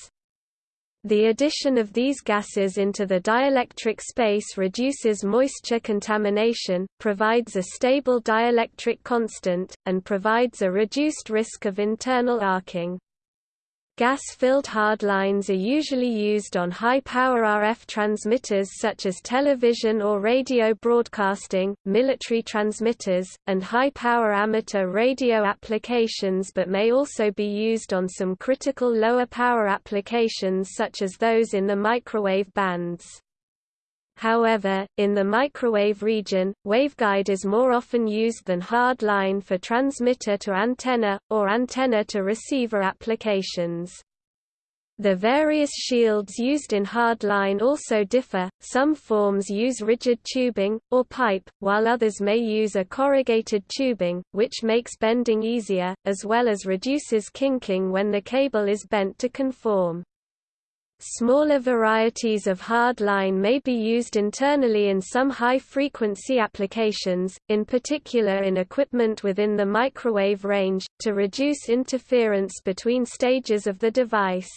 The addition of these gases into the dielectric space reduces moisture contamination, provides a stable dielectric constant, and provides a reduced risk of internal arcing. Gas-filled hardlines are usually used on high-power RF transmitters such as television or radio broadcasting, military transmitters, and high-power amateur radio applications but may also be used on some critical lower power applications such as those in the microwave bands. However, in the microwave region, waveguide is more often used than hard line for transmitter to antenna, or antenna to receiver applications. The various shields used in hard line also differ, some forms use rigid tubing, or pipe, while others may use a corrugated tubing, which makes bending easier, as well as reduces kinking when the cable is bent to conform. Smaller varieties of hard line may be used internally in some high-frequency applications, in particular in equipment within the microwave range, to reduce interference between stages of the device.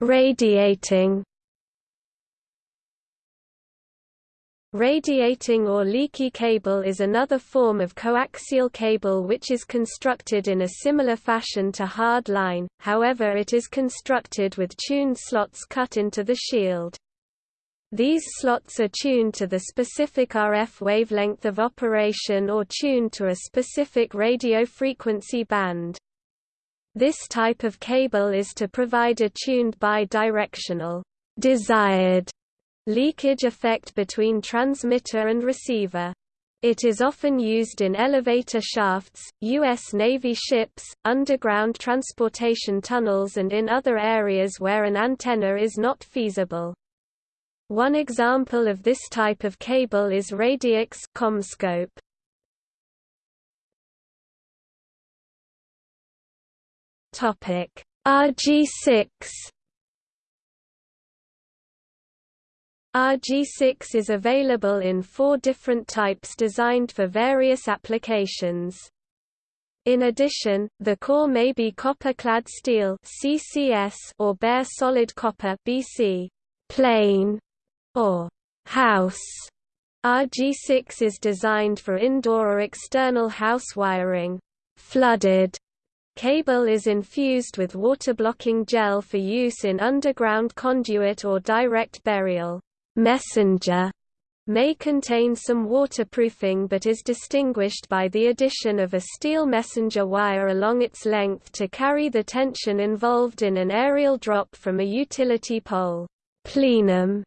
Radiating Radiating or leaky cable is another form of coaxial cable which is constructed in a similar fashion to hard line, however it is constructed with tuned slots cut into the shield. These slots are tuned to the specific RF wavelength of operation or tuned to a specific radio frequency band. This type of cable is to provide a tuned bidirectional desired Leakage effect between transmitter and receiver. It is often used in elevator shafts, U.S. Navy ships, underground transportation tunnels and in other areas where an antenna is not feasible. One example of this type of cable is Radiax CommScope. RG6 RG6 is available in four different types designed for various applications. In addition, the core may be copper-clad steel (CCS) or bare solid copper (BC), plain, or house. RG6 is designed for indoor or external house wiring. Flooded Cable is infused with water-blocking gel for use in underground conduit or direct burial messenger may contain some waterproofing but is distinguished by the addition of a steel messenger wire along its length to carry the tension involved in an aerial drop from a utility pole. Plenum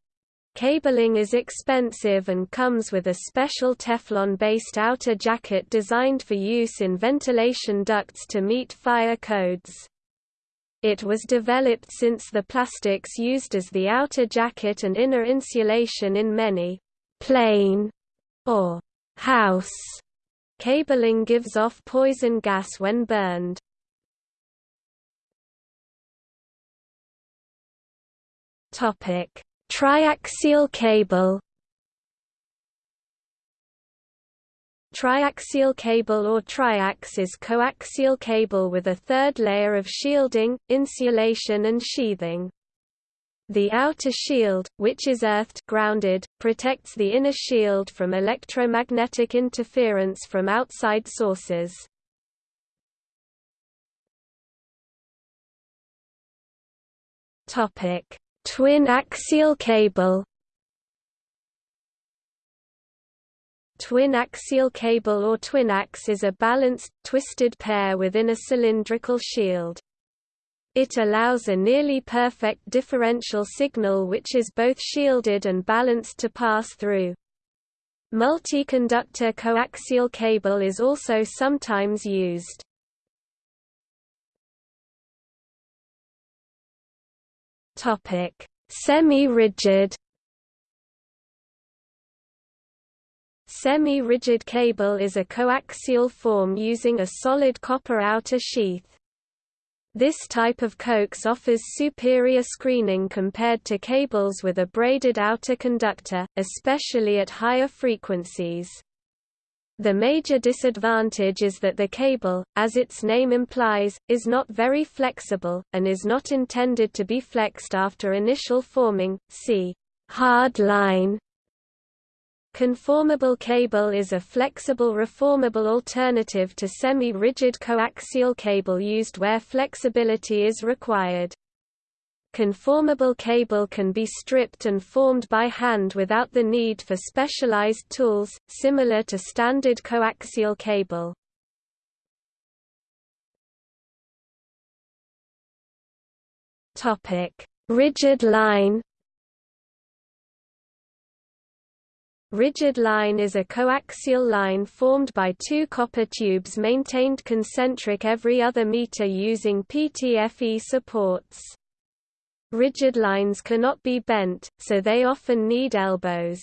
cabling is expensive and comes with a special Teflon-based outer jacket designed for use in ventilation ducts to meet fire codes. It was developed since the plastics used as the outer jacket and inner insulation in many plain or house cabling gives off poison gas when burned. Topic: Triaxial cable Triaxial cable or triax is coaxial cable with a third layer of shielding, insulation and sheathing. The outer shield, which is earthed grounded, protects the inner shield from electromagnetic interference from outside sources. Topic: Twin axial cable. Twin axial cable or twinax is a balanced, twisted pair within a cylindrical shield. It allows a nearly perfect differential signal which is both shielded and balanced to pass through. Multi-conductor coaxial cable is also sometimes used. Semi-rigid. Semi-rigid cable is a coaxial form using a solid copper outer sheath. This type of coax offers superior screening compared to cables with a braided outer conductor, especially at higher frequencies. The major disadvantage is that the cable, as its name implies, is not very flexible, and is not intended to be flexed after initial forming. See hard line. Conformable cable is a flexible reformable alternative to semi-rigid coaxial cable used where flexibility is required. Conformable cable can be stripped and formed by hand without the need for specialized tools, similar to standard coaxial cable. Rigid line Rigid line is a coaxial line formed by two copper tubes maintained concentric every other meter using PTFE supports. Rigid lines cannot be bent, so they often need elbows.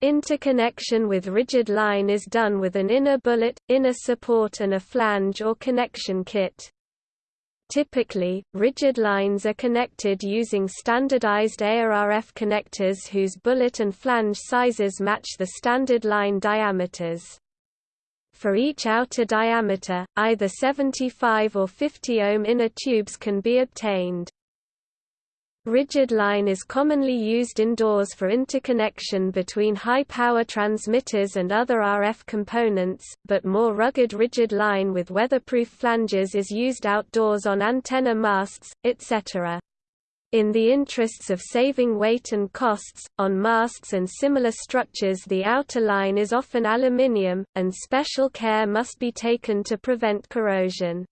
Interconnection with rigid line is done with an inner bullet, inner support and a flange or connection kit. Typically, rigid lines are connected using standardized EIA RF connectors whose bullet and flange sizes match the standard line diameters. For each outer diameter, either 75 or 50 ohm inner tubes can be obtained. Rigid line is commonly used indoors for interconnection between high-power transmitters and other RF components, but more rugged rigid line with weatherproof flanges is used outdoors on antenna masts, etc. In the interests of saving weight and costs, on masts and similar structures the outer line is often aluminium, and special care must be taken to prevent corrosion.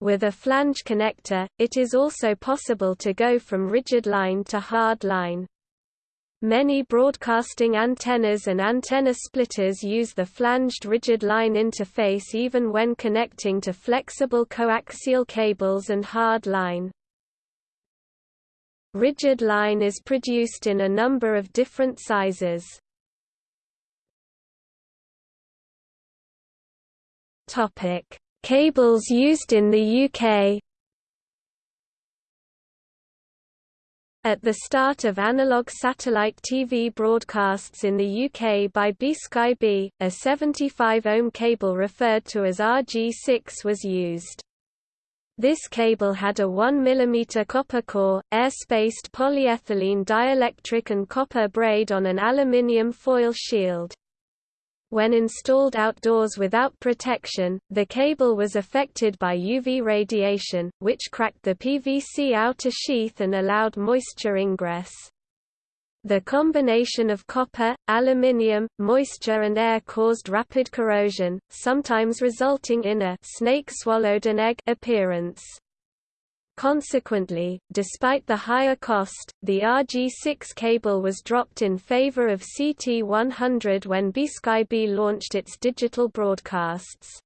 With a flange connector, it is also possible to go from rigid line to hard line. Many broadcasting antennas and antenna splitters use the flanged rigid line interface even when connecting to flexible coaxial cables and hard line. Rigid line is produced in a number of different sizes. Topic: Cables used in the UK At the start of analog satellite TV broadcasts in the UK by BSkyB, a 75 ohm cable referred to as RG6 was used. This cable had a 1 mm copper core, air-spaced polyethylene dielectric and copper braid on an aluminium foil shield. When installed outdoors without protection, the cable was affected by UV radiation, which cracked the PVC outer sheath and allowed moisture ingress. The combination of copper, aluminium, moisture and air caused rapid corrosion, sometimes resulting in a snake swallowed an egg appearance. Consequently, despite the higher cost, the RG6 cable was dropped in favor of CT100 when BSkyB launched its digital broadcasts.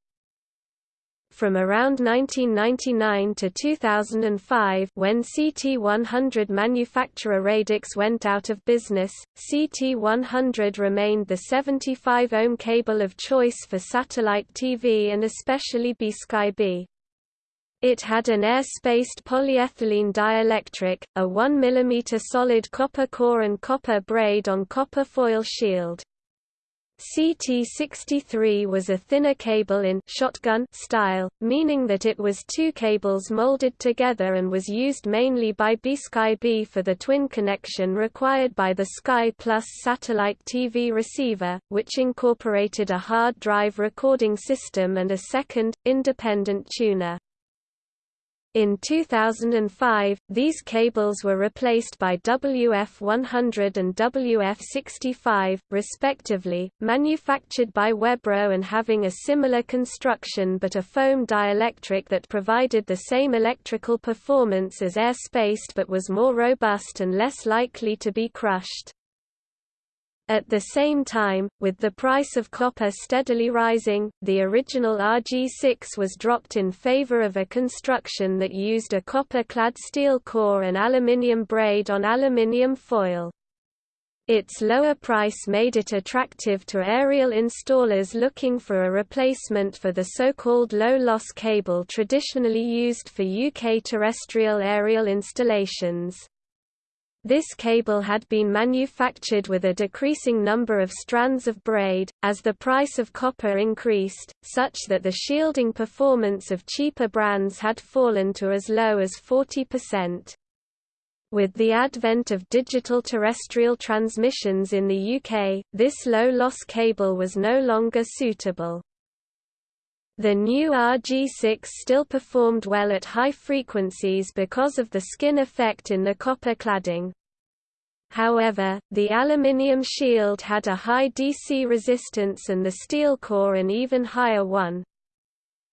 From around 1999 to 2005 when CT100 manufacturer Raydex went out of business, CT100 remained the 75 ohm cable of choice for satellite TV and especially BSkyB. It had an air-spaced polyethylene dielectric, a 1 mm solid copper core and copper braid on copper foil shield. CT63 was a thinner cable in shotgun style, meaning that it was two cables molded together and was used mainly by BSkyB for the twin connection required by the Sky Plus satellite TV receiver, which incorporated a hard drive recording system and a second, independent tuner. In 2005, these cables were replaced by WF100 and WF65, respectively, manufactured by Webro and having a similar construction but a foam dielectric that provided the same electrical performance as air-spaced but was more robust and less likely to be crushed. At the same time, with the price of copper steadily rising, the original RG6 was dropped in favor of a construction that used a copper-clad steel core and aluminium braid on aluminium foil. Its lower price made it attractive to aerial installers looking for a replacement for the so-called low-loss cable traditionally used for UK terrestrial aerial installations. This cable had been manufactured with a decreasing number of strands of braid, as the price of copper increased, such that the shielding performance of cheaper brands had fallen to as low as 40%. With the advent of digital terrestrial transmissions in the UK, this low-loss cable was no longer suitable. The new RG6 still performed well at high frequencies because of the skin effect in the copper cladding, However, the aluminium shield had a high DC resistance and the steel core an even higher one.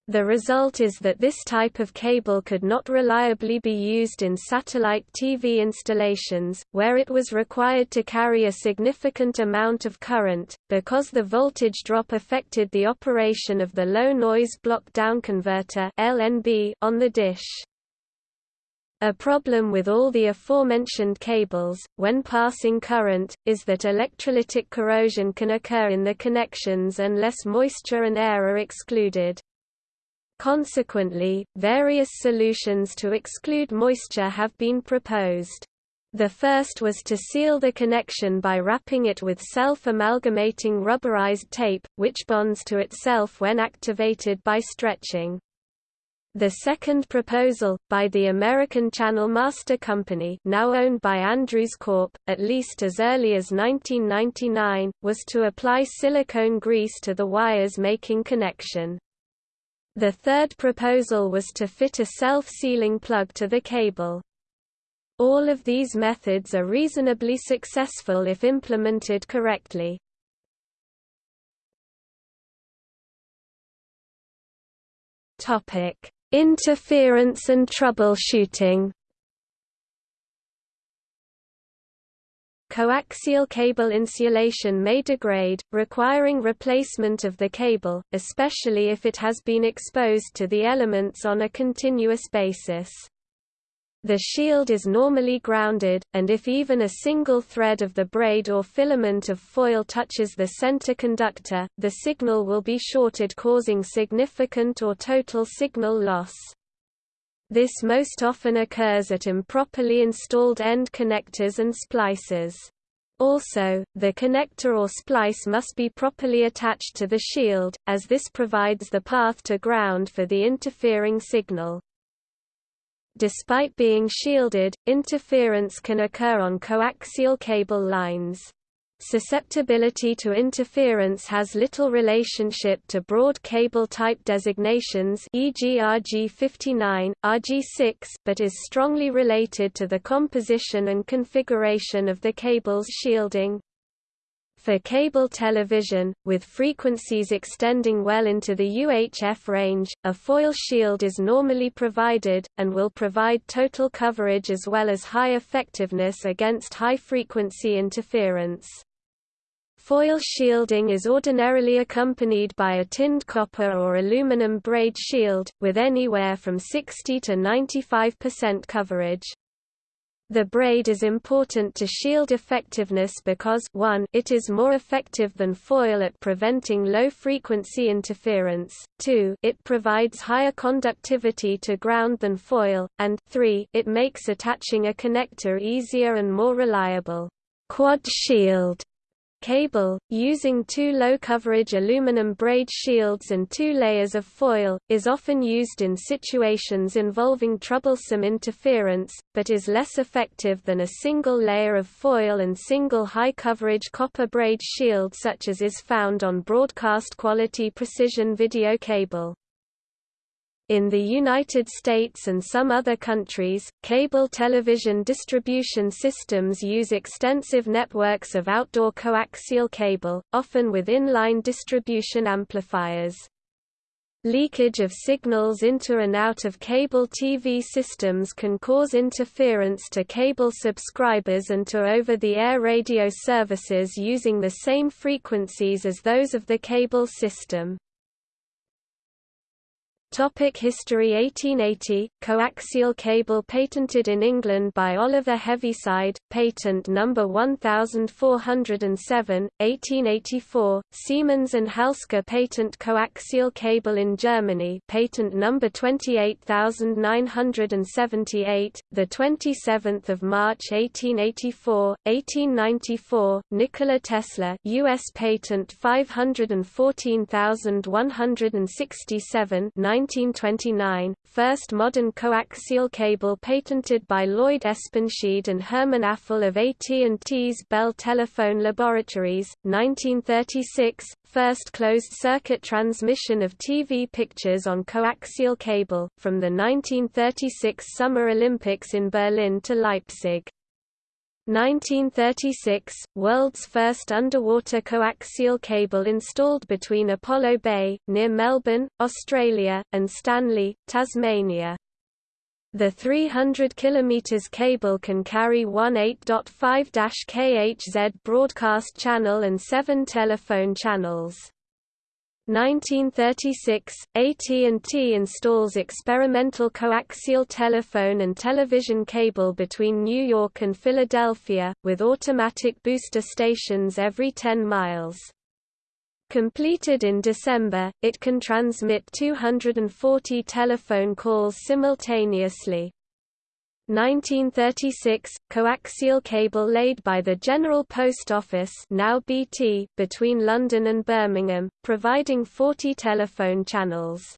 The result is that this type of cable could not reliably be used in satellite TV installations, where it was required to carry a significant amount of current, because the voltage drop affected the operation of the low-noise block-down converter on the dish. A problem with all the aforementioned cables, when passing current, is that electrolytic corrosion can occur in the connections unless moisture and air are excluded. Consequently, various solutions to exclude moisture have been proposed. The first was to seal the connection by wrapping it with self-amalgamating rubberized tape, which bonds to itself when activated by stretching. The second proposal, by the American Channel Master Company now owned by Andrews Corp., at least as early as 1999, was to apply silicone grease to the wires making connection. The third proposal was to fit a self-sealing plug to the cable. All of these methods are reasonably successful if implemented correctly. Topic Interference and troubleshooting Coaxial cable insulation may degrade, requiring replacement of the cable, especially if it has been exposed to the elements on a continuous basis. The shield is normally grounded, and if even a single thread of the braid or filament of foil touches the center conductor, the signal will be shorted causing significant or total signal loss. This most often occurs at improperly installed end connectors and splicers. Also, the connector or splice must be properly attached to the shield, as this provides the path to ground for the interfering signal. Despite being shielded, interference can occur on coaxial cable lines. Susceptibility to interference has little relationship to broad cable type designations e.g. RG59, RG6 but is strongly related to the composition and configuration of the cable's shielding. For cable television, with frequencies extending well into the UHF range, a foil shield is normally provided, and will provide total coverage as well as high effectiveness against high-frequency interference. Foil shielding is ordinarily accompanied by a tinned copper or aluminum braid shield, with anywhere from 60 to 95% coverage. The braid is important to shield effectiveness because 1 it is more effective than foil at preventing low-frequency interference, 2 it provides higher conductivity to ground than foil, and 3 it makes attaching a connector easier and more reliable. Quad shield Cable, using two low-coverage aluminum braid shields and two layers of foil, is often used in situations involving troublesome interference, but is less effective than a single layer of foil and single high-coverage copper braid shield such as is found on broadcast-quality precision video cable. In the United States and some other countries, cable television distribution systems use extensive networks of outdoor coaxial cable, often with inline distribution amplifiers. Leakage of signals into and out of cable TV systems can cause interference to cable subscribers and to over-the-air radio services using the same frequencies as those of the cable system. Topic History 1880, coaxial cable patented in England by Oliver Heaviside, patent number 1407, 1884, Siemens and Halske patent coaxial cable in Germany patent number 28978, the 27th of March 1884, 1894, Nikola Tesla US patent 514167 1929, first modern coaxial cable patented by Lloyd Espenschied and Herman Affel of AT&T's Bell Telephone Laboratories, 1936, first closed-circuit transmission of TV pictures on coaxial cable, from the 1936 Summer Olympics in Berlin to Leipzig. 1936 – World's first underwater coaxial cable installed between Apollo Bay, near Melbourne, Australia, and Stanley, Tasmania. The 300 km cable can carry one 8.5-kHz broadcast channel and seven telephone channels. 1936, AT&T installs experimental coaxial telephone and television cable between New York and Philadelphia, with automatic booster stations every 10 miles. Completed in December, it can transmit 240 telephone calls simultaneously. 1936 – Coaxial cable laid by the General Post Office now BT between London and Birmingham, providing 40 telephone channels.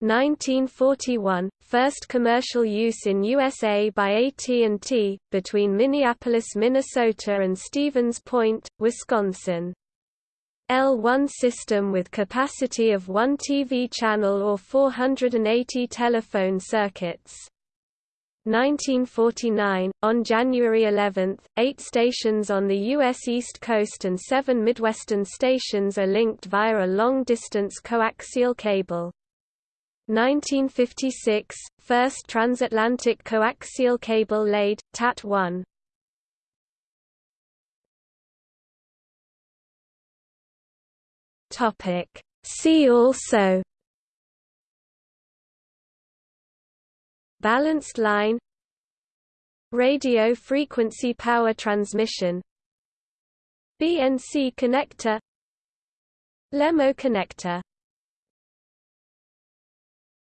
1941 – First commercial use in USA by AT&T, between Minneapolis, Minnesota and Stevens Point, Wisconsin. L1 system with capacity of one TV channel or 480 telephone circuits. 1949, on January 11, eight stations on the U.S. East Coast and seven Midwestern stations are linked via a long-distance coaxial cable. 1956, first transatlantic coaxial cable laid, TAT-1. See also Balanced line Radio frequency power transmission BNC connector LEMO connector